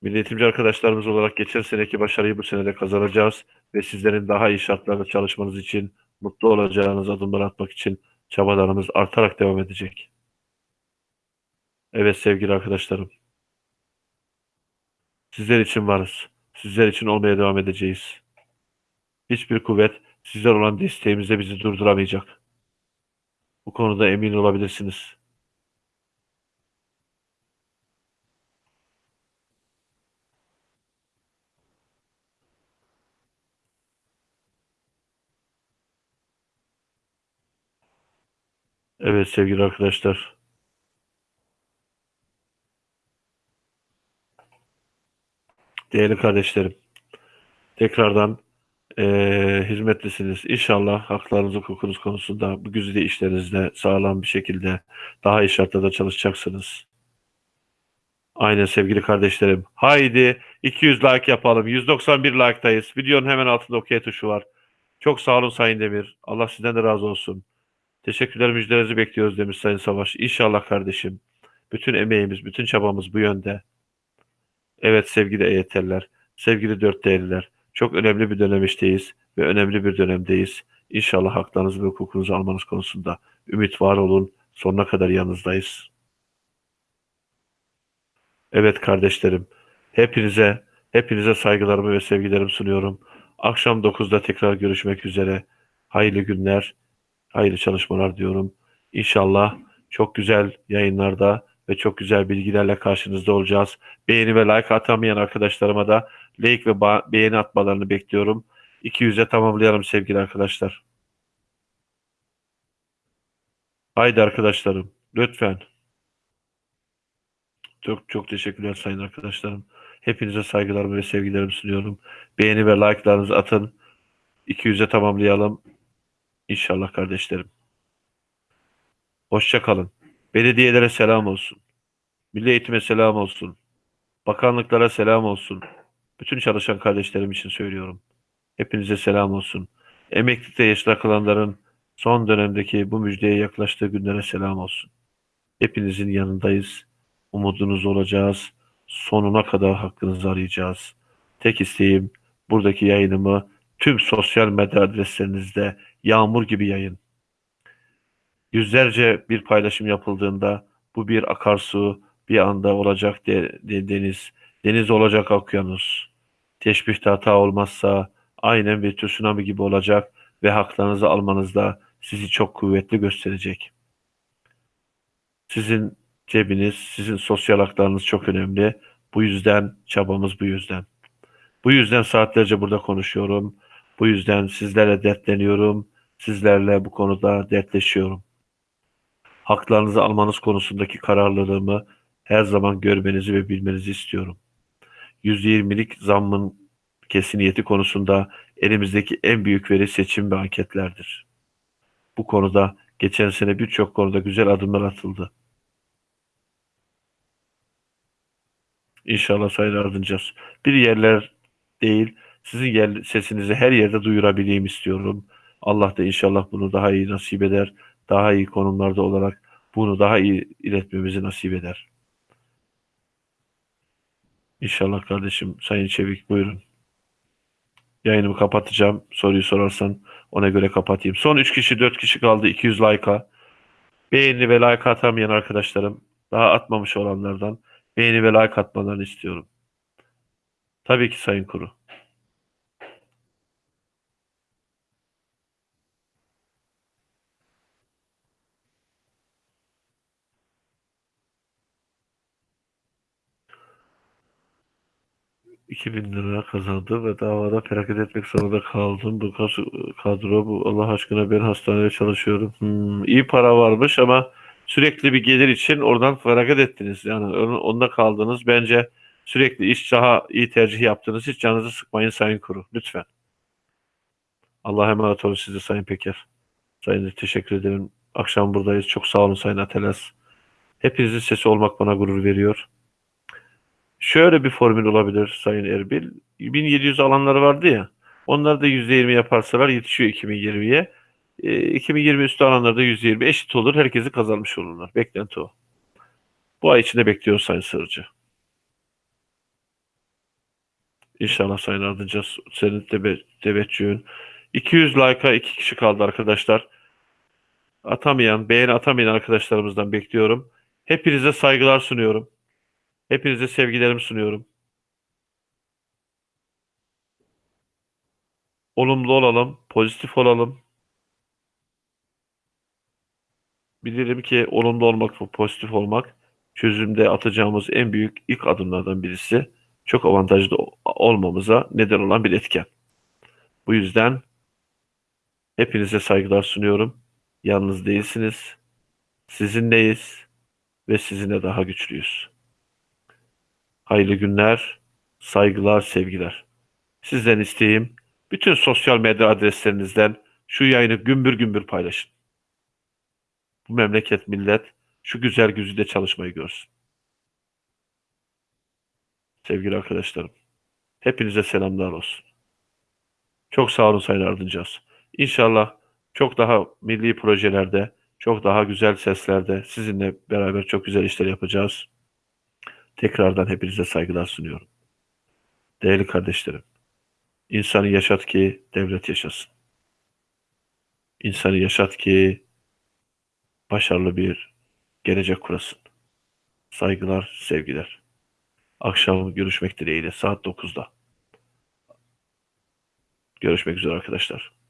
Speaker 1: Milli arkadaşlarımız olarak geçen seneki başarıyı bu sene de kazanacağız ve sizlerin daha iyi şartlarda çalışmanız için, mutlu olacağınız adımlar atmak için çabalarımız artarak devam edecek. Evet sevgili arkadaşlarım. Sizler için varız. Sizler için olmaya devam edeceğiz. Hiçbir kuvvet sizler olan desteğimizde bizi durduramayacak. Bu konuda emin olabilirsiniz. Evet sevgili arkadaşlar. Değerli kardeşlerim. Tekrardan eee hizmetlisiniz. İnşallah haklarınız, hukukunuz konusunda bu güzide işlerinizde sağlam bir şekilde daha iyi şartlarda çalışacaksınız. Aynen sevgili kardeşlerim. Haydi 200 like yapalım. 191 like'tayız. Videonun hemen altında OK tuşu var. Çok sağ olun Sayın Demir. Allah sizden de razı olsun. Teşekkürler müjdelerinizi bekliyoruz demiş Sayın Savaş. İnşallah kardeşim. Bütün emeğimiz, bütün çabamız bu yönde. Evet sevgili EYT'liler, sevgili dört değerliler. Çok önemli bir dönemişteyiz ve önemli bir dönemdeyiz. İnşallah haklarınızı ve hukukunuzu almanız konusunda ümit var olun. Sonuna kadar yanınızdayız. Evet kardeşlerim, hepinize hepinize saygılarımı ve sevgilerimi sunuyorum. Akşam 9'da tekrar görüşmek üzere. Hayırlı günler, hayırlı çalışmalar diyorum. İnşallah çok güzel yayınlarda ve çok güzel bilgilerle karşınızda olacağız. Beğeni ve like atamayan arkadaşlarıma da like ve beğeni atmalarını bekliyorum. 200'e tamamlayalım sevgili arkadaşlar. Haydi arkadaşlarım, lütfen. Çok çok teşekkürler sayın arkadaşlarım. Hepinize saygılarımı ve sevgilerimi sunuyorum. Beğeni ve like'larınızı atın. 200'e tamamlayalım. İnşallah kardeşlerim. Hoşça kalın. Belediyelere selam olsun. Milli eğitime selam olsun. Bakanlıklara selam olsun. Bütün çalışan kardeşlerim için söylüyorum. Hepinize selam olsun. Emeklilikte yaşta kalanların son dönemdeki bu müjdeye yaklaştığı günlere selam olsun. Hepinizin yanındayız. Umudunuz olacağız. Sonuna kadar hakkınızı arayacağız. Tek isteğim buradaki yayınımı tüm sosyal medya adreslerinizde yağmur gibi yayın. Yüzlerce bir paylaşım yapıldığında bu bir akarsu, bir anda olacak de- de- deniz, deniz olacak okyanus. Teşbihte hata olmazsa aynen bir tsunami gibi olacak ve haklarınızı almanızda sizi çok kuvvetli gösterecek. Sizin cebiniz, sizin sosyal haklarınız çok önemli. Bu yüzden çabamız bu yüzden. Bu yüzden saatlerce burada konuşuyorum. Bu yüzden sizlerle dertleniyorum. Sizlerle bu konuda dertleşiyorum. Haklarınızı almanız konusundaki kararlılığımı her zaman görmenizi ve bilmenizi istiyorum. %20'lik zammın kesiniyeti konusunda elimizdeki en büyük veri seçim ve anketlerdir. Bu konuda geçen sene birçok konuda güzel adımlar atıldı. İnşallah Sayın Ardıncaz. Bir yerler değil, sizin yer, sesinizi her yerde duyurabileyim istiyorum. Allah da inşallah bunu daha iyi nasip eder. Daha iyi konumlarda olarak bunu daha iyi iletmemizi nasip eder. İnşallah kardeşim. Sayın Çevik buyurun. Yayınımı kapatacağım. Soruyu sorarsan ona göre kapatayım. Son 3 kişi 4 kişi kaldı. 200 like'a. Beğeni ve like atamayan arkadaşlarım daha atmamış olanlardan beğeni ve like atmalarını istiyorum. Tabii ki Sayın Kuru. Bin lira kazandım ve davada feragat etmek zorunda kaldım. Bu kadro bu Allah aşkına ben hastanede çalışıyorum. Hmm, iyi para varmış ama sürekli bir gelir için oradan feragat ettiniz. Yani onda kaldınız. Bence sürekli iş daha iyi tercih yaptınız. Hiç canınızı sıkmayın Sayın Kuru. Lütfen. Allah'a emanet olun size Sayın Peker. Sayın teşekkür ederim. Akşam buradayız. Çok sağ olun Sayın Ateles. Hepinizin sesi olmak bana gurur veriyor. Şöyle bir formül olabilir Sayın Erbil. 1700 alanları vardı ya. Onlar da %20 yaparsalar yetişiyor 2020'ye. E, 2020 üstü alanlarda %20 eşit olur. Herkesi kazanmış olurlar. Beklenti o. Bu ay içinde bekliyoruz Sayın Sırrıcı. İnşallah Sayın Ardıca senin tebe teveccühün. 200 like'a 2 kişi kaldı arkadaşlar. Atamayan, beğeni atamayan arkadaşlarımızdan bekliyorum. Hepinize saygılar sunuyorum. Hepinize sevgilerimi sunuyorum. Olumlu olalım, pozitif olalım. Bilirim ki olumlu olmak ve pozitif olmak çözümde atacağımız en büyük ilk adımlardan birisi. Çok avantajlı olmamıza neden olan bir etken. Bu yüzden hepinize saygılar sunuyorum. Yalnız değilsiniz. Sizinleyiz ve sizinle daha güçlüyüz. Hayırlı günler, saygılar, sevgiler. Sizden isteğim bütün sosyal medya adreslerinizden şu yayını gümbür gümbür paylaşın. Bu memleket millet şu güzel güzide çalışmayı görsün. Sevgili arkadaşlarım, hepinize selamlar olsun. Çok sağ olun Sayın Ardıncaz. İnşallah çok daha milli projelerde, çok daha güzel seslerde sizinle beraber çok güzel işler yapacağız. Tekrardan hepinize saygılar sunuyorum. Değerli kardeşlerim, insanı yaşat ki devlet yaşasın. İnsanı yaşat ki başarılı bir gelecek kurasın. Saygılar, sevgiler. Akşam görüşmek dileğiyle saat 9'da. Görüşmek üzere arkadaşlar.